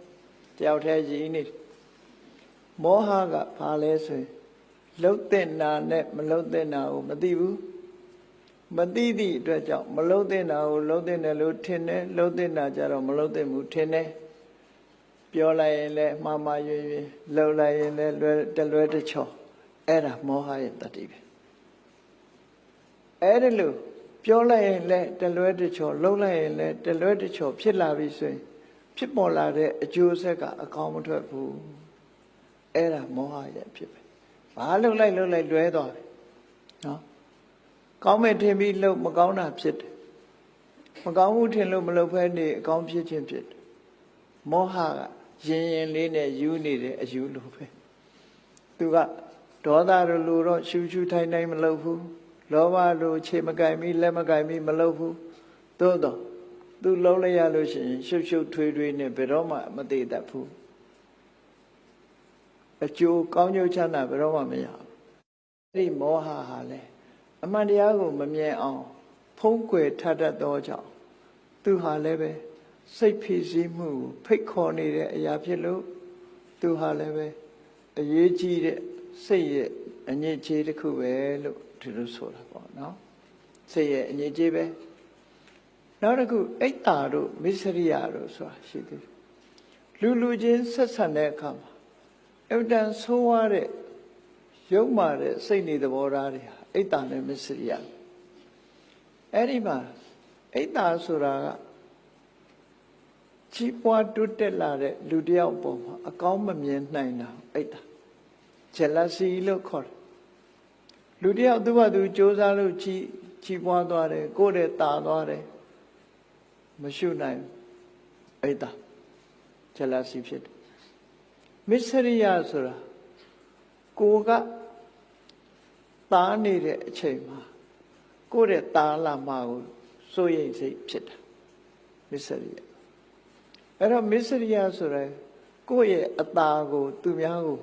တယောက်တည်းကြီးနေတယ်မောဟကဘာလဲဆိုရင်လှုပ်တဲ့နာနဲ့မလှုပ်တဲ့နာကိုမသိဘူးမသိသည့်အတွက်ကြောင့်မလှုပ်တဲ့နာကိုလှုပ်တဲ့တယ်လို့ထင်တယ်လှုပ်တဲ့နာကြတော့မလှုပ်တဲ့ဘူးထင်တယ်ပြောလိုက်ရင်လည်းမှားမှားရွရွလှုပ်လိုက်ရင်လည်းလွယ်တလွဲတချော်အဲ့ဒါမောဟရဲ့တတိပဲအဲ့ဒါလို့ ပြောလိုက်ရင်လည်းတလွဲတချော်လှုပ်လိုက်ရင်လည်းတလွဲတချော်ဖြစ်လာပြီဆိုရင်ဖြစ်ပေါ်လာတဲ့အကျိုးဆက်ကအကောင်းမထွက်ဘူးအဲ့ဒါမောဟရဲ့ဖြစ်ပဲဘာလှုပ်လိုက်လှုပ်လိုက်လွဲသွားတယ်နော်ကောင်းမဲ့ထင်ပြီးလှုပ်မကောင်းတာဖြစ်တယ်မကောင်းမှုထင်လို့မလှုပ်ဖဲနေအကောင်းဖြစ်ခြင်းဖြစ်တယ်မောဟကရင်ရင်လေးနဲ့ယူနေတဲ့အယူလိုပဲသူကဒေါသလိုလိုတော့ရှူရှူထိုင်ထိုင်မလှုပ်ဘူး လောဘလိုခြေမကင်ပြီးလက်မကင်ပြီးမလှုပ်ဘူးသို့တော့သူလှုပ်လိုက်ရလို့ရှိရင်ရှုပ်ရှုပ်ထွေးထွေးနဲ့ဘယ်တော့မှမသေးတတ်ဘူးအကျိုးကောင်းကျိုးချမ်းသာဘယ်တော့မှမရဘူးအဲ့ဒီမောဟဟာလေအမှန်တရားကိုမမြင်အောင်ဖုံးကွယ်ထတတ်သောကြောင့်သူဟာလည်းပဲစိတ်ဖြစ်စည်းမှုကိုဖိတ်ခေါ်နေတဲ့အရာဖြစ်လို့သူဟာလည်းပဲအရေးကြီးတဲ့စိတ်ရဲ့အညစ်အကြေးတစ်ခုပဲလို့ ဒီလိုဆိုတာပေါ့နော်စိတ်ရဲ့အညစ်အကြေးပဲနောက်တစ်ခုအိတ်တာတို့မစ္စရိယတို့ဆိုတာရှိသေးတယ်လူလူချင်းဆက်ဆံတဲ့အခါမှာအဝတန်ဆိုးွားတဲ့ရုပ်မာတဲ့စိတ်နေသဘောထားတွေဟာအိတ်တာနဲ့မစ္စရိယအဲ့ဒီမှာအိတ်တာဆိုတာကကြီးပွားတိုးတက်လာတဲ့လူတစ်ယောက်ပေါ်မှာအကောင်းမမြင်နိုင်တာအိတ်တာ jealousy လို့ခေါ်တယ် လူတစ်ယောက်သူ့ဘာသူစ조사လို့ကြီးကြီးပွားသွားတယ်ကိုယ့်ရဲ့တာသွားတယ်မရှုနိုင်အိတ်တာ jealousy ဖြစ်တယ်မစ္စရိယဆိုတာကိုကတားနေတဲ့အချိန်မှာကိုယ့်ရဲ့တားလာမှာကိုစိုးရိမ်စိတ်ဖြစ်တာမစ္စရိယအဲ့တော့မစ္စရိယဆိုရယ်ကိုယ့်ရဲ့အตาကို သူများကို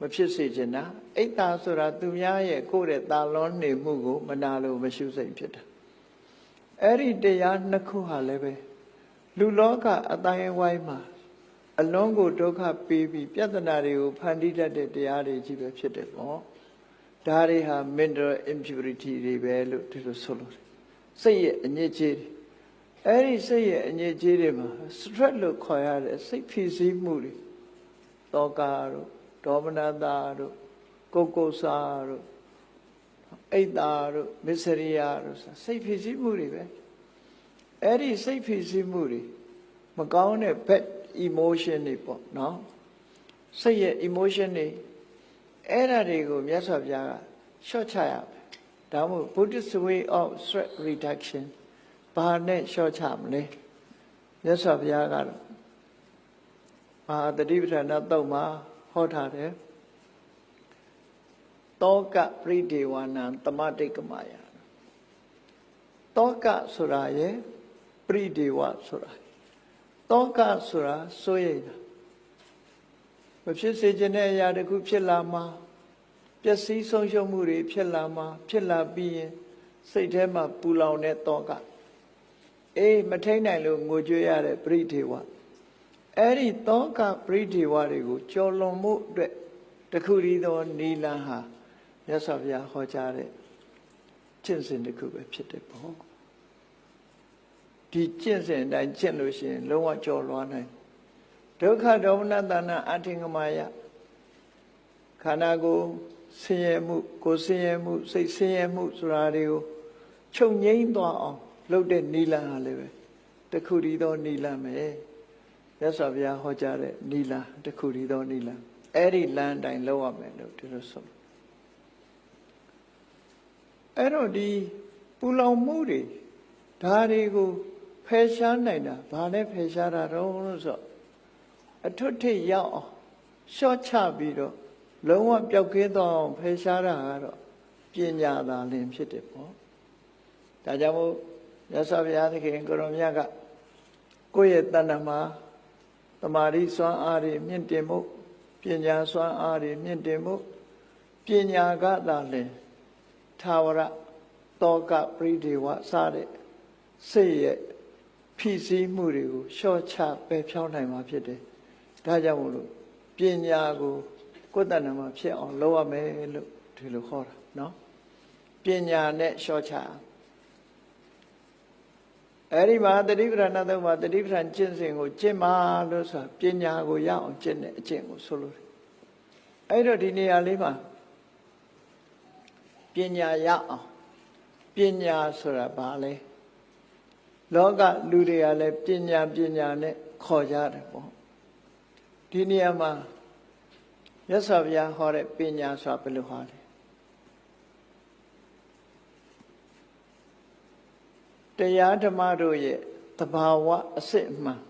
မဖြစ်စေချင်တာအိတ်တာဆိုတာသူများရဲ့ကိုယ့်ရဲ့ตาလွန်နေမှုကိုမနာလို့မရှုစိတ်ဖြစ်တာအဲ့ဒီတရားနှစ်ခုဟာလည်းပဲလူလောကအတိုင်းဝိုင်းမှာအလုံးကိုဒုက္ခပေးပြီးပြဿနာတွေကိုဖန်တီးတတ်တဲ့တရားတွေကြီးပဲဖြစ်တယ်ပေါ့ဒါတွေဟာ mental impurity တွေပဲလို့ဒီလိုဆိုလို့စိတ်ရဲ့အညစ်အကြေးတွေအဲ့ဒီစိတ်ရဲ့အညစ်အကြေးတွေမှာ stress လို့ခေါ်ရတဲ့စိတ်ဖြစ်စည်းမှုတွေတောကတို့ ဒေါမနတာတို့ကုတ်ကုတ်စာတို့အိတ်တာတို့မစ္စရိယတို့စိတ်ဖြစ်စည်းမှုတွေပဲအဲ့ဒီစိတ်ဖြစ်စည်းမှုတွေမကောင်းတဲ့ bad emotion တွေပေါ့နော်စိတ်ရဲ့ emotion တွေအဲ့ဓာတွေကိုမြတ်စွာဘုရားကရှော့ချရမယ်ဒါမှမဟုတ် Buddhist way of stress reduction ဘာနဲ့ရှော့ချမလဲမြတ်စွာဘုရားကတော့မဟာတတိပဋ္ဌာန်တုတ်မှာ ဟောထားတယ်တောကပရိဒေဝနံတမတိတ်ကမယတောကဆိုတာရဲ့ပရိဒေဝဆိုတာတောကဆိုတာစိုးရိမ်တာမဖြစ်စေခြင်းတဲ့အရာတခုဖြစ်လာမှာပျက်စီးဆုံးရှုံးမှုတွေဖြစ်လာမှာဖြစ်လာပြီးရင်စိတ်ထဲမှာပူလောင်တဲ့တောကအေးမထိန်နိုင်လို့ငိုကြွေးရတဲ့ပရိဒေဝ အဲ့ဒီတောကပရိဒေဝတွေကိုကြော်လွန်မှုအတွက်တခုတည်းသောနီလန်ဟာမြတ်စွာဘုရားဟောကြားတဲ့ကျင့်စဉ်တစ်ခုပဲဖြစ်တယ်ပေါ့ဒီကျင့်စဉ်အတိုင်းကျင့်လို့ရှိရင်လုံးဝကြော်လွှားနိုင်ဒုက္ခဒေါမနတနာအထင်ကမာယခန္ဓာကိုယ်ဆင်းရဲမှုကိုယ်ဆင်းရဲမှုစိတ်ဆင်းရဲမှုဆိုတာတွေကိုချုပ်ငိမ့်သွားအောင် လုပ်တဲ့နိလန်ဟာလည်းပဲတခုတည်းသောနိလန်ပဲ မြတ်စွာဘုရားဟောကြားတဲ့နိလန်တခုတည်းသောနိလန်အဲ့ဒီလမ်းအတိုင်းလုပ်ရမယ်လို့ဒီလိုဆိုအဲ့တော့ဒီပူလောင်မှုတွေဒါတွေကိုဖယ်ရှားနိုင်တာဘာနဲ့ဖယ်ရှားတာတော့လို့ဆိုအထွတ်ထိပ်ရောက်အောင်ရှော့ချပြီးတော့လုံးဝပျောက်ကင်းသွားအောင်ဖယ်ရှားတာကတော့ပညာသာလင်ဖြစ်တယ်ပေါ့ဒါကြောင့်မို့မြတ်စွာဘုရားသခင်ကိုရောမြတ်ကကိုယ့်ရဲ့တဏ္ဍမှာ တမာရီစွမ်းအားတွေမြင့်တင်မှုပညာစွမ်းအားတွေမြင့်တင်မှုပညာကသာလင်သာဝရတောကပရိဒေဝစတဲ့စိတ်ရဲ့ဖြစ်စည်းမှုတွေကိုလျှော့ချပယ်ဖြောင်းနိုင်မှာဖြစ်တယ်။ဒါကြောင့်မို့လို့ပညာကိုကိုယ်တဏ္ဍမှာဖြစ်အောင်လုပ်ရမယ်လို့ဒီလိုခေါ်တာနော်။ပညာနဲ့လျှော့ချ အဲ့ဒီမှာတတိပဌာန်သုံးပါတတိပဌာန်ကျင့်စဉ်ကိုကျင့်ပါလို့ဆိုတာပညာကိုရအောင်ကျင့်တဲ့အကျင့်ကိုဆိုလိုတယ်။အဲ့တော့ဒီနေရာလေးမှာပညာရအောင်ပညာဆိုတာဘာလဲ။လောကလူတွေကလည်းပညာပညာနဲ့ခေါ်ကြတယ်ပေါ့ဒီနေရာမှာရသော်ဗျာဟောတဲ့ပညာဆိုတာဘယ်လိုဟောလဲ တရားဓမ္မတို့ရဲ့တဘာဝအစစ်အမှန်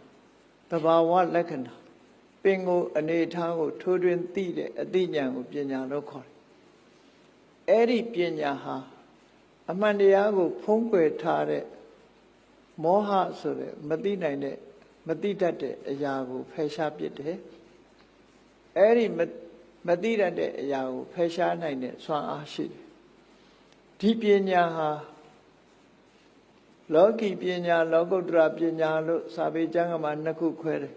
တဘာဝလက္ခဏာပင်ကိုအနေထားကို ထိုးထွင်းသိတဲ့အသိဉာဏ်ကိုပညာလို့ခေါ်တယ်အဲ့ဒီပညာဟာအမှန်တရားကို ဖုံးကွယ်ထားတဲ့မောဟဆိုတဲ့မသိနိုင်တဲ့မသိတတ်တဲ့အရာကိုဖယ်ရှားပစ်တယ်အဲ့ဒီမသိတတ်တဲ့အရာကိုဖယ်ရှားနိုင်တဲ့စွမ်းအားရှိတယ်ဒီပညာဟာ လောကီပညာလောကုတ္တရာပညာလို့စာပေကျမ်းကမှာနှစ်ခုခွဲတယ်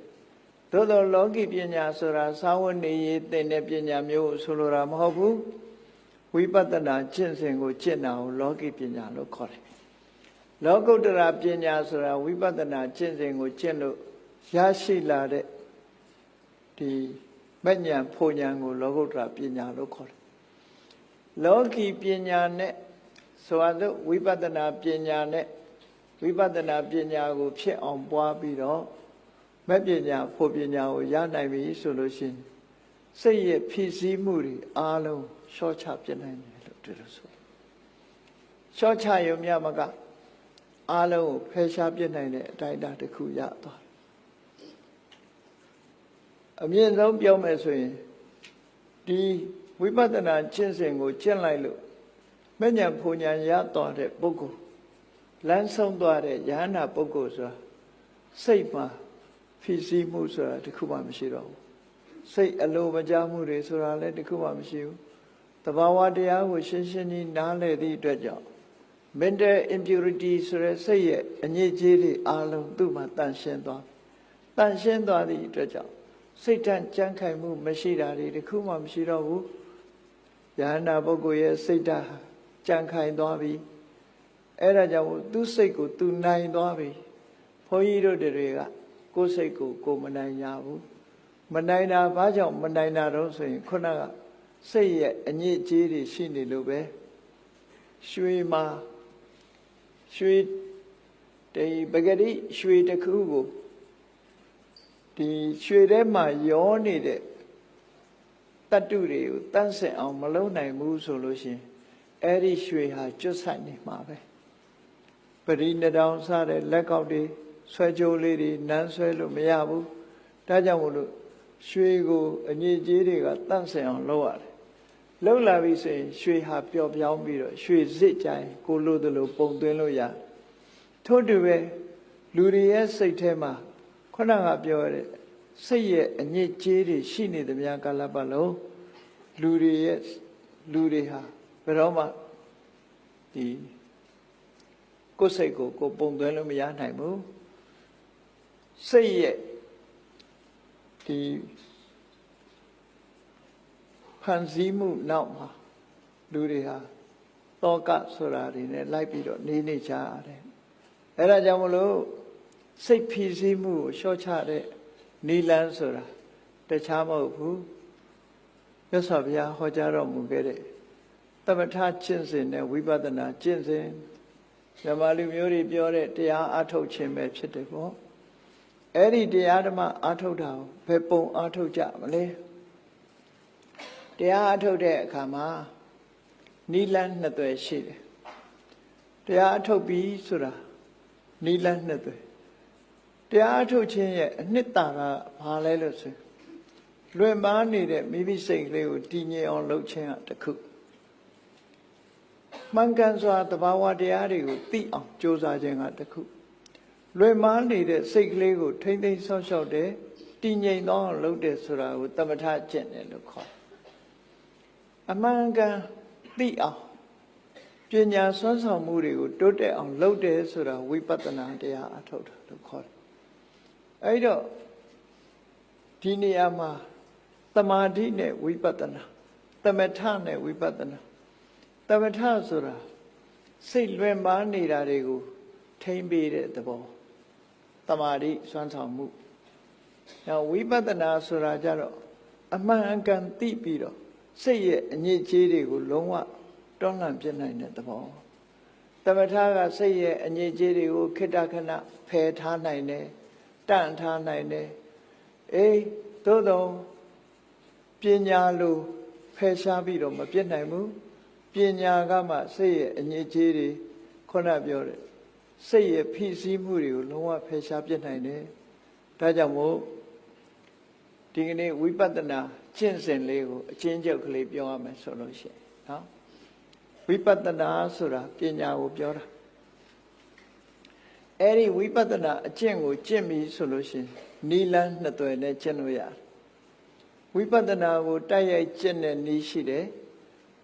သို့သောလောကီပညာဆိုတာသာဝနေရေးသင်တဲ့ပညာမျိုးဆိုလိုတာမဟုတ်ဘူးဝိပဿနာကျင့်စဉ်ကိုကျင့်တာကိုလောကီပညာလို့ခေါ်တယ်လောကုတ္တရာပညာဆိုတာဝိပဿနာကျင့်စဉ်ကိုကျင့်လို့ရရှိလာတဲ့ဒီမဉ္ဇဉ်ဖူဉ္ဇဉ်ကိုလောကုတ္တရာပညာလို့ခေါ်တယ်လောကီပညာနဲ့ဆိုအပ်ဝိပဿနာပညာနဲ့ ဝိပဿနာပညာကို ဖြစ်အောင်ပွားပြီးတော့မဲ့ပညာဖို့ပညာကိုရနိုင်ပြီဆိုလို့ရှိရင်စိတ်ရဲ့ဖြစ်စည်းမှုတွေအားလုံးရှော့ချပြနိုင်တယ်လို့ဒီလိုဆိုရှော့ချရုံမြမကအားလုံးကိုဖယ်ရှားပြစ်နိုင်တဲ့အတိုင်းအတာတစ်ခုရသွားတယ်အမြင့်ဆုံးပြောမယ်ဆိုရင်ဒီဝိပဿနာကျင့်စဉ်ကိုကျင့်လိုက်လို့မဉ္ဇဉ်ဖူညာရသွားတဲ့ပုဂ္ဂိုလ် လမ်းဆုံးသွားတဲ့ယဟနာပုဂ္ဂိုလ်ဆိုတာစိတ်မှာဖြစ်စည်းမှုဆိုတာတခုမှမရှိတော့ဘူးစိတ်အလိုမကျမှုတွေဆိုတာလည်းတခုမှမရှိဘူးတဘာဝတရားကိုရှင်းရှင်းကြီးနားလည်သည့်အတွက်ကြောင့် mental impurity ဆိုတဲ့စိတ်ရဲ့အညစ်အကြေးတွေအလုံးသူ့မှာတန်ရှင်းသွားတန်ရှင်းသွားသည့်အတွက်ကြောင့်စိတ်တန့်ကြမ်းခိုင်မှုမရှိတာတွေတခုမှမရှိတော့ဘူးယဟနာပုဂ္ဂိုလ်ရဲ့စိတ်ဓာတ်ကြမ်းခိုင်သွားပြီ အဲ့ဒါကြောင့်သူ့စိတ်ကိုသူနိုင်သွားပြီဘုန်းကြီးတို့တွေကကိုယ်စိတ်ကိုကိုမနိုင်ရဘူးမနိုင်တာဘာကြောင့်မနိုင်တာတော့ဆိုရင်ခုနကစိတ်ရဲ့အညစ်အကြေးတွေရှိနေလို့ပဲရွှေမှာရွှေဒီပဂတိရွှေတစ်ခုကိုဒီရွှေထဲမှာရောနေတဲ့တတ္တုတွေကိုတန့်စင်အောင်မလုပ်နိုင်ဘူးဆိုလို့ရှင်အဲ့ဒီရွှေဟာကျွတ်ဆိုင်နေမှာပဲပ ရိနတောင်စတဲ့လက်ကောက်တွေဆွဲကြိုးလေးတွေနန်းဆွဲလို့မရဘူးဒါကြောင့်မို့လို့ရွှေကိုအငြိကြီးတွေကတန့်စင်အောင်လုပ်ရတယ်လှုပ်လာပြီဆိုရင်ရွှေဟာပျော့ပြောင်းပြီးတော့ရွှေစစ်ကြိုင်ကိုလို့တလို့ပုံသွင်းလို့ရထို့တူပဲလူတွေရဲ့စိတ်ထဲမှာခုနကပြောရတဲ့စိတ်ရဲ့အညစ်အကြေးတွေရှိနေသမျှကာလပတ်လုံးလူတွေရဲ့လူတွေဟာဘယ်တော့မှဒီ ကိုယ်စိတ်ကိုကိုပုံသွင်းလို့မရနိုင်ဘူးစိတ်ရဲ့ဒီဖန်ဆည်းမှုနောက်မှာလူတွေဟာတောကဆိုတာတွေနဲ့လိုက်ပြီးတော့နေနေကြရတယ်အဲဒါကြောင့်မလို့စိတ်ဖြီးစည်းမှုကိုလျှော့ချတဲ့နီလန်းဆိုတာတခြားမဟုတ်ဘူးမြတ်စွာဘုရားဟောကြားတော်မူခဲ့တဲ့သမထကျင့်စဉ်နဲ့ဝိပဿနာကျင့်စဉ် မြမလူမျိုးတွေပြောတဲ့တရားအထုတ်ခြင်းပဲဖြစ်တယ်ပေါ့အဲ့ဒီတရားဓမ္မအထုတ်တာကိုဘယ်ပုံအထုတ်ကြမလဲတရားအထုတ်တဲ့အခါမှာနိလန်းနှစ်သွယ်ရှိတယ်တရားအထုတ်ပြီးဆိုတာနိလန်းနှစ်သွယ်တရားအထုတ်ခြင်းရဲ့အနှစ်သာရဘာလဲလို့ဆိုလွင်ပါနေတဲ့မိမိစိတ်ကလေးကိုတည်ငြိမ်အောင်လုပ်ခြင်းကတခု မှန်ကန်စွာတဘာဝတရားတွေကိုသိအောင်ကြိုးစားခြင်းကတခုလွယ်မားနေတဲ့စိတ်ကလေးကိုထိမ့်သိမ်းဆောက်ရှောက်တယ်တည်ငြိမ်သောအောင်လုပ်တယ်ဆိုတာကိုတမထကျင့်တယ်လို့ခေါ်တယ်အမှန်ကန်သိအောင်ပညာဆွမ်းဆောင်မှုတွေကိုတိုးတက်အောင်လုပ်တယ်ဆိုတာဝိပဿနာတရားအထုတ်တာလို့ခေါ်တယ်အဲဒီတော့ဒီနေရာမှာတမာတိနဲ့ဝိပဿနာတမထနဲ့ဝိပဿနာ တမထဆိုတာစိတ်လွင်ပါနေတာတွေကိုထိမ့်ပေးတဲ့သဘောတမာတိစွမ်းဆောင်မှုနောက်ဝိပဿနာဆိုတာကြတော့အမှန်အကန်သိပြီးတော့စိတ်ရဲ့အညစ်အကြေးတွေကိုလုံးဝတွန်းလှန်ပြစ်နိုင်တဲ့သဘောတမထကစိတ်ရဲ့အညစ်အကြေးတွေကိုခိတ္တခဏဖယ်ထားနိုင်တယ်တန့်ထားနိုင်တယ်အေးသို့တော့ပညာလိုဖယ်ရှားပြီးတော့မပြစ်နိုင်ဘူး ပညာကမှစိတ်ရဲ့အညစ်အကြေးတွေခုနပြောတယ်စိတ်ရဲ့ဖိစီးမှုတွေကိုလုံးဝဖယ်ရှားပြစ်နိုင်တယ်ဒါကြောင့်မို့ဒီကနေ့ဝိပဿနာကျင့်စဉ်လေးကိုအချင်းချုပ်ကလေးပြောရမယ်ဆိုလို့ရှိရင်နော်ဝိပဿနာဆိုတာပညာကိုပြောတာအဲ့ဒီဝိပဿနာအကျင့်ကိုကျင့်ပြီဆိုလို့ရှိရင်နီလန်းနှစ်သွယ်နဲ့ကျင့်လို့ရတယ်ဝိပဿနာကိုတိုက်ရိုက်ကျင့်တဲ့နည်းရှိတယ်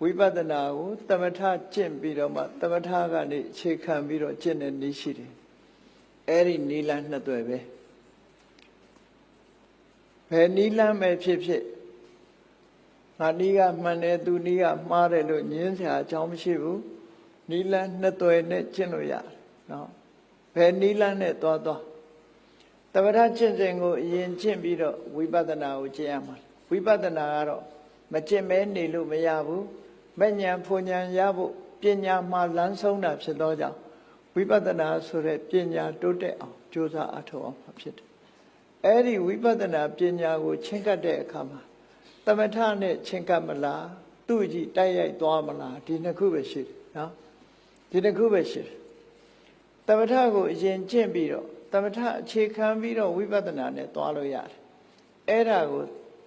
ဝိပဿနာကိုတမထကျင့်ပြီးတော့မှတမထကနေအခြေခံပြီးတော့ကျင့်တဲ့နည်းရှိတယ်အဲ့ဒီနီလန်းနှစ်သွယ်ပဲဘယ်နီလန်းပဲဖြစ်ဖြစ်ငါနီးကမှန်တယ်သူနီးကမှားတယ်လို့ညင်းစရာအကြောင်းမရှိဘူးနီလန်းနှစ်သွယ်နဲ့ကျင့်လို့ရတယ်နော်ဘယ်နီလန်းနဲ့သွားသွားတပ္ပထကျင့်စဉ်ကိုအရင်ကျင့်ပြီးတော့ဝိပဿနာကိုကျင့်ရမှာဝိပဿနာကတော့မကျင့်မဲနေလို့မရဘူး မဉဏ်ဖွဉဏ်ရဖို့ပညာမှလန်းဆုံးတာဖြစ်သောကြောင့်ဝိပဿနာဆိုတဲ့ပညာတိုးတက်အောင်ကြိုးစားအထောက်အောင်ဖြစ်တယ်အဲ့ဒီဝိပဿနာပညာကိုချင်းကပ်တဲ့အခါမှာတမထနဲ့ချင်းကပ်မလားသူ့ကြည့်တိုက်ရိုက်သွားမလားဒီနှစ်ခုပဲရှိတယ်နော်ဒီနှစ်ခုပဲရှိတယ်တမထကိုအရင်ကျင့်ပြီးတော့တမထအခြေခံပြီးတော့ဝိပဿနာနဲ့သွားလို့ရတယ်အဲ့ဒါကို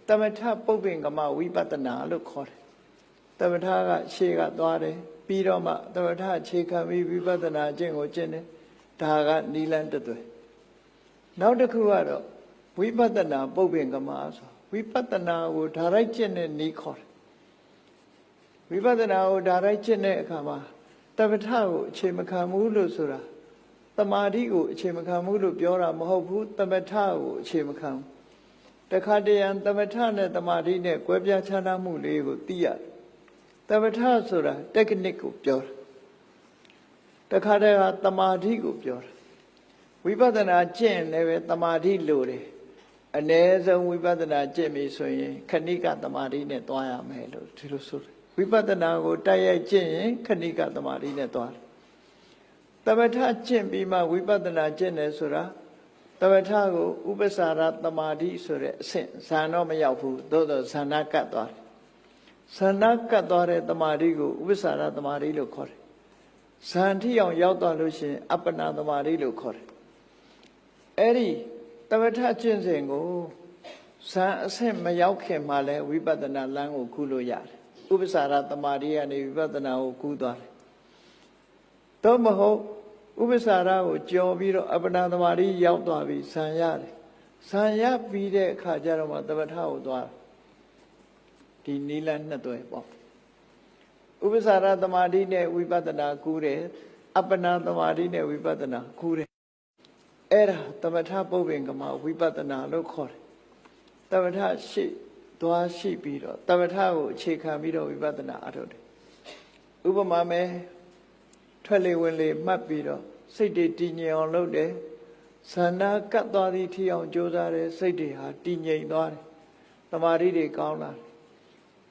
တမထပုပ္ပင်ကမဝိပဿနာလို့ခေါ်တယ် တမထကရှေ့ကသွားတယ်ပြီးတော့မှတမထအခြေခံပြီးဝိပဿနာအကျင့်ကိုကျင့်တယ်ဒါကနိလန်းတသွဲနောက်တစ်ခုကတော့ဝိပဿနာပုပ္ပင်ကမဆိုဝိပဿနာကိုဓာရိုက်ကျင့်တဲ့နည်းခေါ်တယ်ဝိပဿနာကိုဓာရိုက်ကျင့်တဲ့အခါမှာတပဋ္ဌကိုအခြေမခံဘူးလို့ဆိုတာတမာတိကိုအခြေမခံဘူးလို့ပြောတာမဟုတ်ဘူးတပဋ္ဌကိုအခြေမခံဘူးတခါတရံတပဋ္ဌနဲ့တမာတိနဲ့ကွဲပြားခြားနားမှုလေးကိုသိရတယ် တပဋ္ဌဆိုတာ technique ကိုပြောတာတခါတည်းကတမာတိကိုပြောတာဝိပဿနာကျင့်လည်းပဲတမာတိလိုတယ်အ ਨੇ ဆုံးဝိပဿနာကျင့်ပြီဆိုရင် ခဏိကတမာတိနဲ့သွားရမယ်လို့ဒီလိုဆိုတယ်ဝိပဿနာကိုတိုက်ရိုက်ကျင့်ရင်ခဏိကတမာတိနဲ့သွားတယ်တပဋ္ဌကျင့်ပြီးမှဝိပဿနာကျင့်တယ်ဆိုတာတပဋ္ဌကိုဥပ္ပစာရတမာတိဆိုတဲ့အဆင့်ဇာတော့မရောက်ဘူးသို့တော့ဇာနာကတ်သွားတယ် ဇာနာကတ်သွားတဲ့တမာတိကိုဥပ္ပစာရတမာတိလို့ခေါ်တယ်ဇန်ထိအောင်ရောက်သွားလို့ရှိရင်အပ္ပနာတမာတိလို့ခေါ်တယ်အဲ့ဒီတပဋ္ဌကျင့်စဉ်ကိုဇန်အဆင့်မရောက်ခင်မှာလဲဝိပဿနာလမ်းကိုကူးလို့ရတယ်ဥပ္ပစာရတမာတိကနေဝိပဿနာကိုကူးသွားတယ်သို့မဟုတ်ဥပ္ပစာရကိုကြော်ပြီးတော့အပ္ပနာတမာတိရောက်သွားပြီဇန်ရတယ်ဇန်ရပြီးတဲ့အခါကျတော့မှတပဋ္ဌကိုသွား ဒီနီလနှစ်သွဲပေါ့ဥပ္ပစာရတမာတိနဲ့ဝိပဿနာကူးတယ်အပ္ပနာတမာတိနဲ့ဝိပဿနာကူးတယ်အဲ့ဒါသမထပုပ္ပင်ကမဝိပဿနာလို့ခေါ်တယ်သမထရှိသွားရှိပြီးတော့သမထကိုအခြေခံပြီးတော့ဝိပဿနာအထုတ်တယ်ဥပမာမဲထွက်လေဝင်လေမှတ်ပြီးတော့စိတ်တွေတည်ငြိမ်အောင်လုပ်တယ်သန္တာကတ်သွားသည်ထီအောင်ကြိုးစားတယ်စိတ်တွေဟာတည်ငြိမ်သွားတယ်တမာတိတွေကောင်းလာတယ်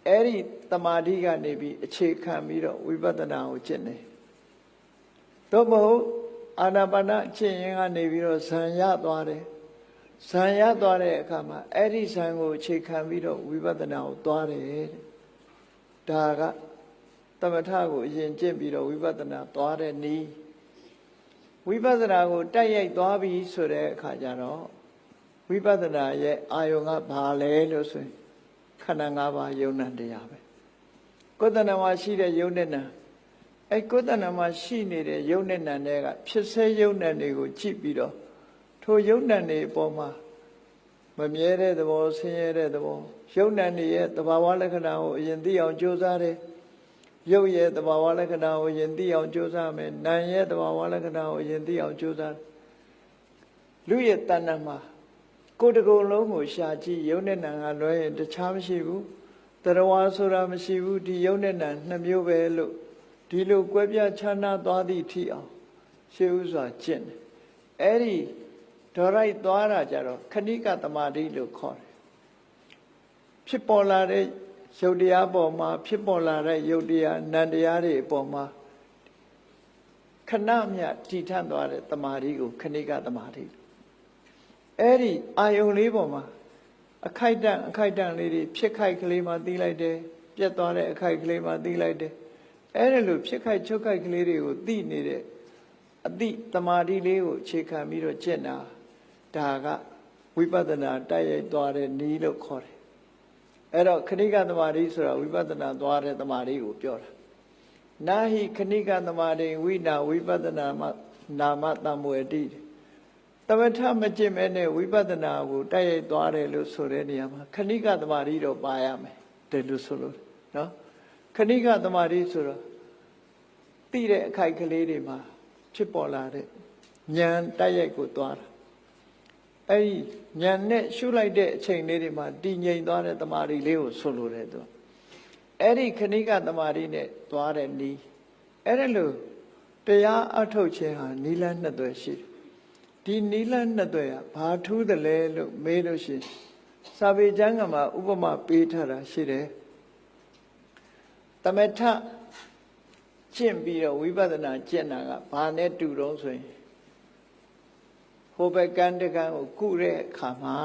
အဲ့ဒီတမာတိကနေပြီးအခြေခံပြီးတော့ဝိပဿနာကိုကျင့်တယ်တော့မဟုတ်အာနာပါနကျင့်ရင်ကနေပြီးတော့ဇံရသွားတယ်ဇံရသွားတဲ့အခါမှာအဲ့ဒီဇံကိုအခြေခံပြီးတော့ဝိပဿနာကိုသွားတယ်တဲ့ဒါကသမထကိုအရင်ကျင့်ပြီးတော့ဝိပဿနာသွားတဲ့နည်းဝိပဿနာကိုတိုက်ရိုက်သွားပြီဆိုတဲ့အခါကျတော့ဝိပဿနာရဲ့အာယုံကဘာလဲလို့ဆိုရင် ခန္ဓာ၅ပါးယုံ nant တရားပဲကိုယ်တဏ္ဍာမှာရှိတဲ့ယုံနဲ့နာအဲကိုယ်တဏ္ဍာမှာရှိနေတဲ့ယုံနဲ့နံတွေကဖြစ်စေယုံနဲ့တွေကိုကြည့်ပြီးတော့ထိုယုံနဲ့တွေအပေါ်မှာမမြဲတဲ့သဘောဆင်းရဲတဲ့သဘောယုံနဲ့တွေရဲ့သဘာဝလက္ခဏာကိုအရင်သိအောင်ကြိုးစားတယ်ရုပ်ရဲ့သဘာဝလက္ခဏာကိုအရင်သိအောင်ကြိုးစားမယ်နာမ်ရဲ့သဘာဝလက္ခဏာကိုအရင်သိအောင်ကြိုးစားလူရဲ့တဏ္ဍာမှာ ကိုယ်တကုံလုံးကိုရှာကြည့်ယုံနဲ့နံကလွဲရင်တခြားမရှိဘူးတရဝါဆိုတာမရှိဘူးဒီယုံနဲ့နံနှစ်မျိုးပဲလို့ဒီလိုကွဲပြားခြားနားသွားသည့်ထိအောင်ရှေးဥစွာကျင့်တယ်အဲ့ဒီဒေါ်ရိုက်သွားတာကြတော့ခဏိကတမာတိလို့ခေါ်တယ်ဖြစ်ပေါ်လာတဲ့ရုပ်တရားပေါ်မှာဖြစ်ပေါ်လာတဲ့ရုပ်တရားနံတရားတွေအပေါ်မှာခဏမြတည်ထန့်သွားတဲ့တမာတိကိုခဏိကတမာတိ အဲ့ဒီအာယုံလေးပေါ်မှာအခိုက်တန့်အခိုက်တန့်လေးတွေဖြစ်ခိုက်ကလေးမှသိလိုက်တယ်ပြတ်သွားတဲ့အခိုက်ကလေးမှသိလိုက်တယ်အဲ့ဒါလိုဖြစ်ခိုက်ချုပ်ခိုက်ကလေးတွေကိုသိနေတဲ့အတိတမာတိလေးကိုအခြေခံပြီးတော့ကျင့်တာဒါကဝိပဿနာတိုက်ရိုက်သွားတဲ့နည်းလို့ခေါ်တယ်အဲ့တော့ခဏိကတမာတိဆိုတာဝိပဿနာသွားတဲ့တမာတိကိုပြောတာနာဟိခဏိကတမာတိဝိနာဝိပဿနာမနာမတံမွေတိသ မထမကျင့်မဲနဲ့ဝိပဿနာကိုတိုက်ရိုက်သွားတယ်လို့ဆိုတဲ့နေရာမှာခဏိကတမာတိတော့ပါရမယ်တယ်လို့ဆိုလို့နော်ခဏိကတမာတိဆိုတော့သိတဲ့အခိုက်ကလေးတွေမှာဖြစ်ပေါ်လာတဲ့ဉာဏ်တိုက်ရိုက်ကိုသွားတာအဲ့ဒီဉာဏ်နဲ့ရှုလိုက်တဲ့အချိန်လေးတွေမှာတည်ငြိမ်သွားတဲ့တမာတိလေးကိုဆိုလိုတယ်သူအဲ့ဒီခဏိကတမာတိနဲ့သွားတဲ့နီးအဲ့ဒါလို့တရားအထုတ်ခြင်းဟာနီလန်းနှစ်သွယ်ရှိတယ် ဒီနီလန်းနှစ်သွယ်ဟာဘာထူးတယ်လဲလို့မေးလို့ရှိရင်စာပေကျမ်းကမှာဥပမာပေးထားတာရှိတယ်တမထကျင့်ပြီးတော့ဝိပဿနာကျင့်တာကဘာနဲ့တူတော့ဆိုရင်ဟိုဘက်ကန်းတကန်းကိုကုတဲ့အခါမှာ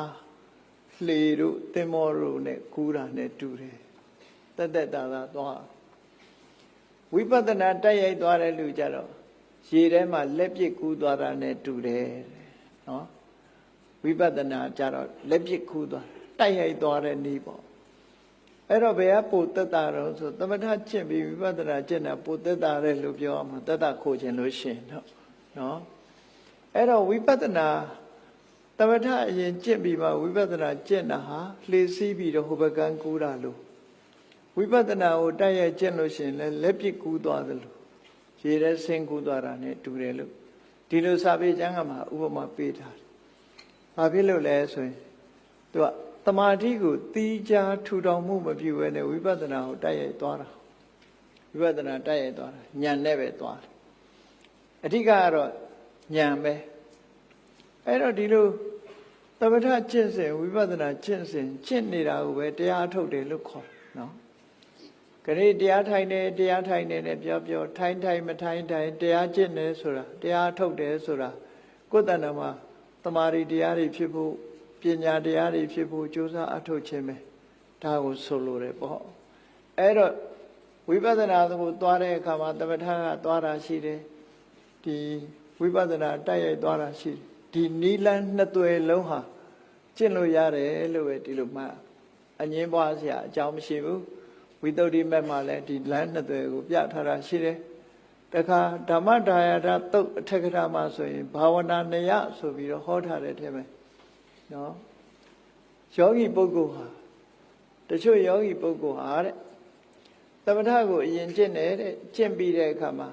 လှေတို့သင်္ဘောတို့နဲ့ကူးတာနဲ့တူတယ်တသက်တာသာသွားဝိပဿနာတက်ရိုက်သွားတဲ့လူကြတော့ ရေထဲမှာလက်ပစ်ကူးသွားတာနဲ့တူတယ်နော်ဝိပဿနာကြတော့လက်ပစ်ကူးသွားတိုက်ရိုက်သွားတဲ့နည်းပေါ့အဲ့တော့ဘယ်ကပိုတက်တာတော့ဆိုသမထကျင့်ပြီးဝိပဿနာကျင့်တာပိုတက်တာတယ်လို့ပြောအောင်တက်တာခိုးခြင်းလို့ရှင်တော့နော်အဲ့တော့ဝိပဿနာသမထအရင်ကျင့်ပြီးမှဝိပဿနာကျင့်တာဟာလှေစီးပြီးတော့ဟိုဘကန်းကူးတာလို့ဝိပဿနာကိုတိုက်ရိုက်ကျင့်လို့ရှင်လဲလက်ပစ်ကူးသွားတယ်လို့ ရေထဲဆင်းကူးသွားတာ ਨੇ တူတယ်လို့ဒီလိုစာပေကျမ်းကမှာဥပမာပေးထားတယ်။ဘာဖြစ်လို့လဲဆိုရင်သူကတမာတိကိုတီးခြားထူထောင်မှုမပြုဘဲနဲ့ဝိပဿနာကိုတိုက်ရိုက်သွားတာဝိပဿနာတိုက်ရိုက်သွားတာညံနဲ့ပဲသွားတယ်အဓိကကတော့ညံပဲအဲ့တော့ဒီလိုသမထကျင့်စဉ်ဝိပဿနာကျင့်စဉ်ကျင့်နေတာကိုပဲတရားထုတ်တယ်လို့ခေါ်တယ်နော် ခရီးတရားထိုင်နေတရားထိုင်နေနဲ့ပြောပြောထိုင်ထိုင်မထိုင်ထိုင်တရားကျင့်နေဆိုတာတရားထုတ်တယ်ဆိုတာကိုယ်တဏ္ဍာမှာတမာရီတရားတွေဖြစ်ဖို့ပညာတရားတွေဖြစ်ဖို့ကြိုးစားအထုတ်ခြင်းပဲဒါကိုဆိုလိုတယ်ပေါ့အဲ့တော့ဝိပဿနာကိုသွားတဲ့အခါမှာသမထကသွားတာရှိတယ်ဒီဝိပဿနာတိုက်ရိုက်သွားတာရှိတယ်ဒီနီလန်းနှစ်သွယ်လုံးဟာကျင့်လို့ရတယ်လို့ပဲဒီလိုမှအငင်းပွားစရာအကြောင်းမရှိဘူး ဝိသုဒ္ဓိမက်မှာလည်းဒီလမ်းနှစ်သွယ်ကိုပြထားတာရှိတယ်တခါဓမ္မဒါယတာတုတ်အထက်ကရာမှာဆိုရင်ဘာဝနာနယဆိုပြီးတော့ဟောထားတဲ့ထဲမှာနော်ယောဂီပုဂ္ဂိုလ်ဟာတချို့ယောဂီပုဂ္ဂိုလ်ဟာတဲ့သမထကိုအရင်ကျင့်တယ်တဲ့ကျင့်ပြီးတဲ့အခါမှာ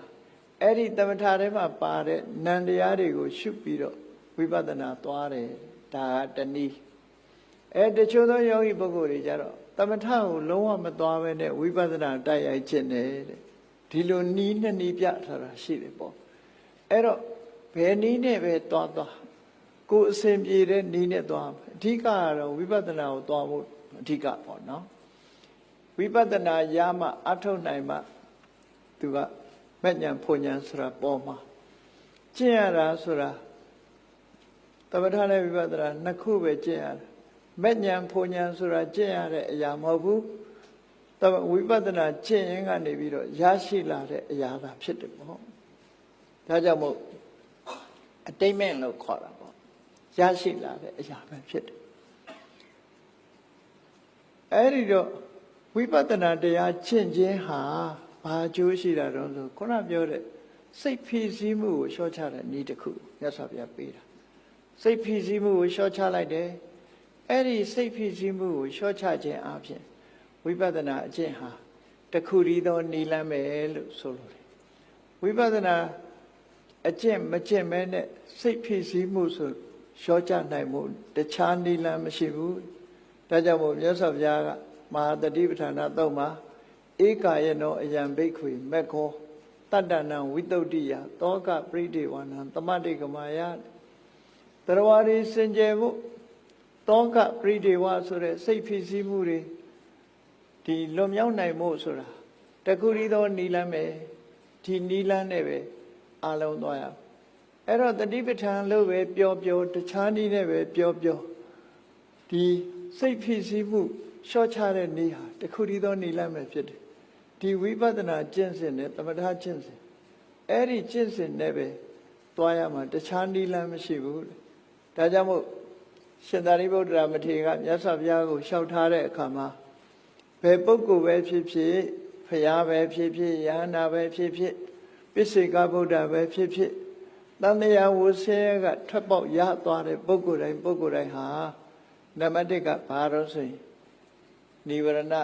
အဲ့ဒီသမထထဲမှာပါတဲ့နန္တရားတွေကို ရှုပြီးတော့ဝိပဿနာသွားတယ်ဒါကတနည်းအဲတချို့သောယောဂီပုဂ္ဂိုလ်တွေကြတော့သ မထကိုလုံးဝမသွားဘဲနဲ့ဝိပဿနာတိုက်ရိုက်ကျင့်တယ်တဲ့ဒီလိုနီးနှစ်နီးပြထားတာရှိတယ်ပေါ့အဲ့တော့ဘယ်နီးနဲ့ပဲသွားသွားကိုယ်အစဉ်ပြေတဲ့နီးနဲ့သွားအဓိကကတော့ဝိပဿနာကိုသွားဖို့အဓိကပေါ့နော်ဝိပဿနာရမှအထုတ်နိုင်မှသူကမဉ္ဇဉ်ဖွဉ္ဇဉ်ဆိုတာပေါ်မှာကျင့်ရတာဆိုတာသမထနဲ့ဝိပဿနာနှစ်ခုပဲကျင့်ရတ ယ်မဲ့ညာဖုန်ညာဆိုတာကျင့်ရတဲ့အရာမဟုတ်ဘူးတဝိပဿနာကျင့်ရင်ကနေပြီးတော့ရရှိလာတဲ့အရာသာဖြစ်တယ်ပေါ့ဒါကြောင့်မို့အတိတ်မဲ့လို့ခေါ်တာပေါ့ရရှိလာတဲ့အရာပဲဖြစ်တယ်အဲ့ဒီတော့ဝိပဿနာတရားကျင့်ခြင်းဟာဘာအကျိုးရှိတာတော့ဆိုခုနပြောတဲ့စိတ်ဖိစီးမှုကိုလျှော့ချတဲ့နည်းတစ်ခုမြတ်စွာဘုရားပေးတာစိတ်ဖိစီးမှုကိုလျှော့ချလိုက်တယ် အဲ့ဒီစိတ်ဖိစီးမှုကိုလျှော့ချခြင်းအပြင်ဝိပဿနာအကျင့်ဟာတစ်ခုတည်းသောနည်းလမ်းပဲလို့ဆိုလိုတယ်ဝိပဿနာအကျင့်မကျင့်မဲနဲ့စိတ်ဖိစီးမှုဆိုလျှော့ချနိုင်မှုတခြားနည်းလမ်းမရှိဘူးဒါကြောင့်မို့မြတ်စွာဘုရားကမဟာတတိပဋ္ဌာနာသုံးမှာဧကာယနောအယံဘိက္ခွေမက်ခောတတ္တနံဝိတုဒ္ဓိယတောကပရိဒေဝနံသမတိကမာယတရဝရီစင်ကြယ်မှု တောကပရိဒေဝဆိုတဲ့စိတ်ဖြစ်စည်းမှုတွေဒီလွန်မြောက်နိုင်မှုဆိုတာတခုရီသောနီလန်းပဲဒီနီလန်းနဲ့ပဲအလုံးသွားရအဲ့တော့တတိပဋ္ဌာန်လို့ပဲပြောပြောတခြားနည်းနဲ့ပဲပြောပြောဒီစိတ်ဖြစ်စည်းမှုလျှော့ချတဲ့နည်းဟာတခုတည်းသောနည်းလမ်းပဲဖြစ်တယ်ဒီဝိပဿနာကျင့်စဉ်နဲ့သမထကျင့်စဉ်အဲ့ဒီကျင့်စဉ်နဲ့ပဲသွားရမှာတခြားနည်းလမ်းမရှိဘူးတဲ့ဒါကြောင့်မို့ ရှင်သာရိပုတ္တရာမထေရကမြတ်စွာဘုရားကိုလျှောက်ထားတဲ့အခါမှာဘယ်ပုဂ္ဂိုလ်ပဲဖြစ်ဖြစ်ဖရာပဲဖြစ်ဖြစ်ယန္တာပဲဖြစ်ဖြစ်ပိစိကဗုဒ္ဓပဲဖြစ်ဖြစ်တန်မြာဝဆဲကထွက်ပေါက်ရသွားတဲ့ပုဂ္ဂိုလ်တိုင်းပုဂ္ဂိုလ်တိုင်းဟာနံပါတ်1ကဘာလို့ဆိုရင်နိဝရဏ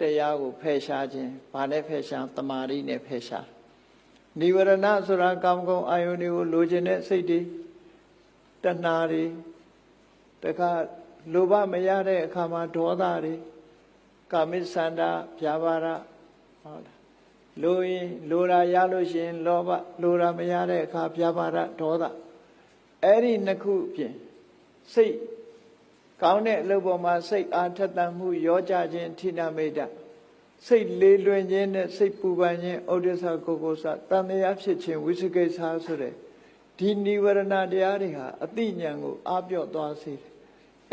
တရားကိုဖယ်ရှားခြင်းဘာနဲ့ဖယ်ရှားတမာရီနဲ့ဖယ်ရှားနိဝရဏဆိုတာကာမဂုဏ်အာယုန်တွေကိုလိုချင်တဲ့စိတ်တွေတဏှာတွေ တခါလိုဘမရတဲ့အခါမှာဒေါသတွေကာမိသန္တာဗျာပါဒဟုတ်လားလိုရင်လိုရာရလို့ရှိရင် လောဘလိုရာမရတဲ့အခါဗျာပါဒဒေါသအဲ့ဒီနှစ်ခုဖြင့်စိတ်ကောင်းတဲ့အလုပ်ပေါ်မှာစိတ်အားထက်သန်မှုရောကြခြင်းဌိနမိတ်တစိတ်လေးလွင်ခြင်းနဲ့စိတ်ပူပန်ခြင်းဩဒိသကိုကိုစတန်တရားဖြစ်ခြင်းဝိသကိစ္စဆိုတဲ့ ဒီနိဝရဏတရားတွေဟာအတိညာဉ်ကိုအားပြော့သွားစေတယ်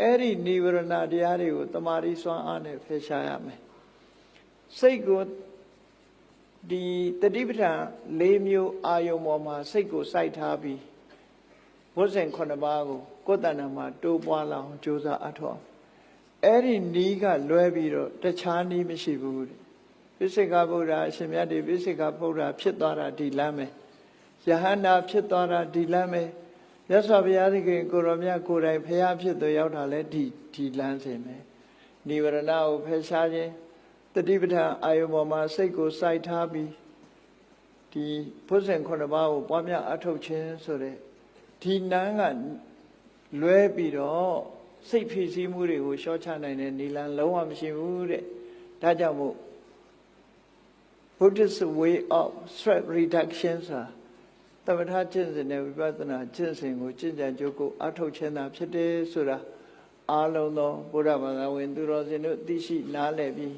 အဲ့ဒီနိဝရဏတရားတွေကိုတမာရီစွမ်းအားနဲ့ဖယ်ရှားရမယ်စိတ်ကိုဒီတတိပဋ္ဌာန်၄မျိုးအာယုံပေါ်မှာစိတ်ကိုစိုက်ထားပြီးဝတ်စဉ်9ပါးကိုကိုယ်တဏ္ဍာမှာတိုးပွားလာအောင်ကြိုးစားအထောက်အဲ့ဒီနီးကလွဲပြီးတော့တခြားနီးမရှိဘူးတဲ့ပိစိကဗုဒ္ဓအရှင်မြတ်ဒီပိစိကဗုဒ္ဓဖြစ်သွားတာဒီလမ်းပဲ ယဟန္တာဖြစ်သွားတာဒီလမ်းပဲမြတ်စွာဘုရားသခင်ကိုရောမြတ်ကိုယ်တိုင်ဖျားဖြစ်သူရောက်တာလဲဒီဒီလမ်းစဉ်ပဲနိဝရဏကိုဖယ်ရှားခြင်းတတိပဋ္ဌာန်အာယုံပေါ်မှာစိတ်ကိုစိုက်ထားပြီးဒီဘုဇင်ခုနှစ်ပါးကိုပွားများအထုတ်ခြင်းဆိုတဲ့ဒီနန်းကလွဲပြီးတော့စိတ်ဖြစ်စည်းမှုတွေကိုရှော့ချနိုင်တဲ့နိလန်လုံးဝမရှိဘူးတဲ့ဒါကြောင့်မို့ Buddhist way of stress reduction ဆိုတာ တမထကျင့်စဉ်နဲ့ဝိပဿနာကျင့်စဉ်ကိုကျင့်ကြံကြိုးကိုအထောက်ခြင်းသာဖြစ်တယ်ဆိုတာအားလုံးသောဘုရားဘာသာဝင် သူတော်စင်တို့သိရှိနားလည်ပြီး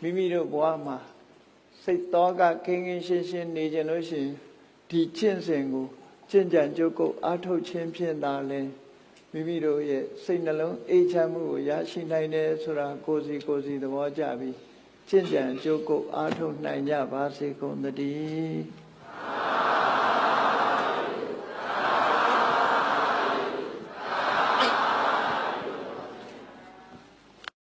မိမိတို့ဘဝမှာစိတ်တော်ကခင်းခင်းရှင်းရှင်းနေကြလို့ရှိရင်ဒီကျင့်စဉ်ကိုကျင့်ကြံကြိုးကိုအထောက်ခြင်းဖြင့်သာလဲမိမိတို့ရဲ့စိတ်နှလုံးအေးချမ်းမှုကိုရရှိနိုင်တယ်ဆိုတာကိုယ်စီကိုယ်စီသဘောကျပြီးကျင့်ကြံကြိုးကိုအားထုတ်နိုင်ကြပါစေကုန်သတည်း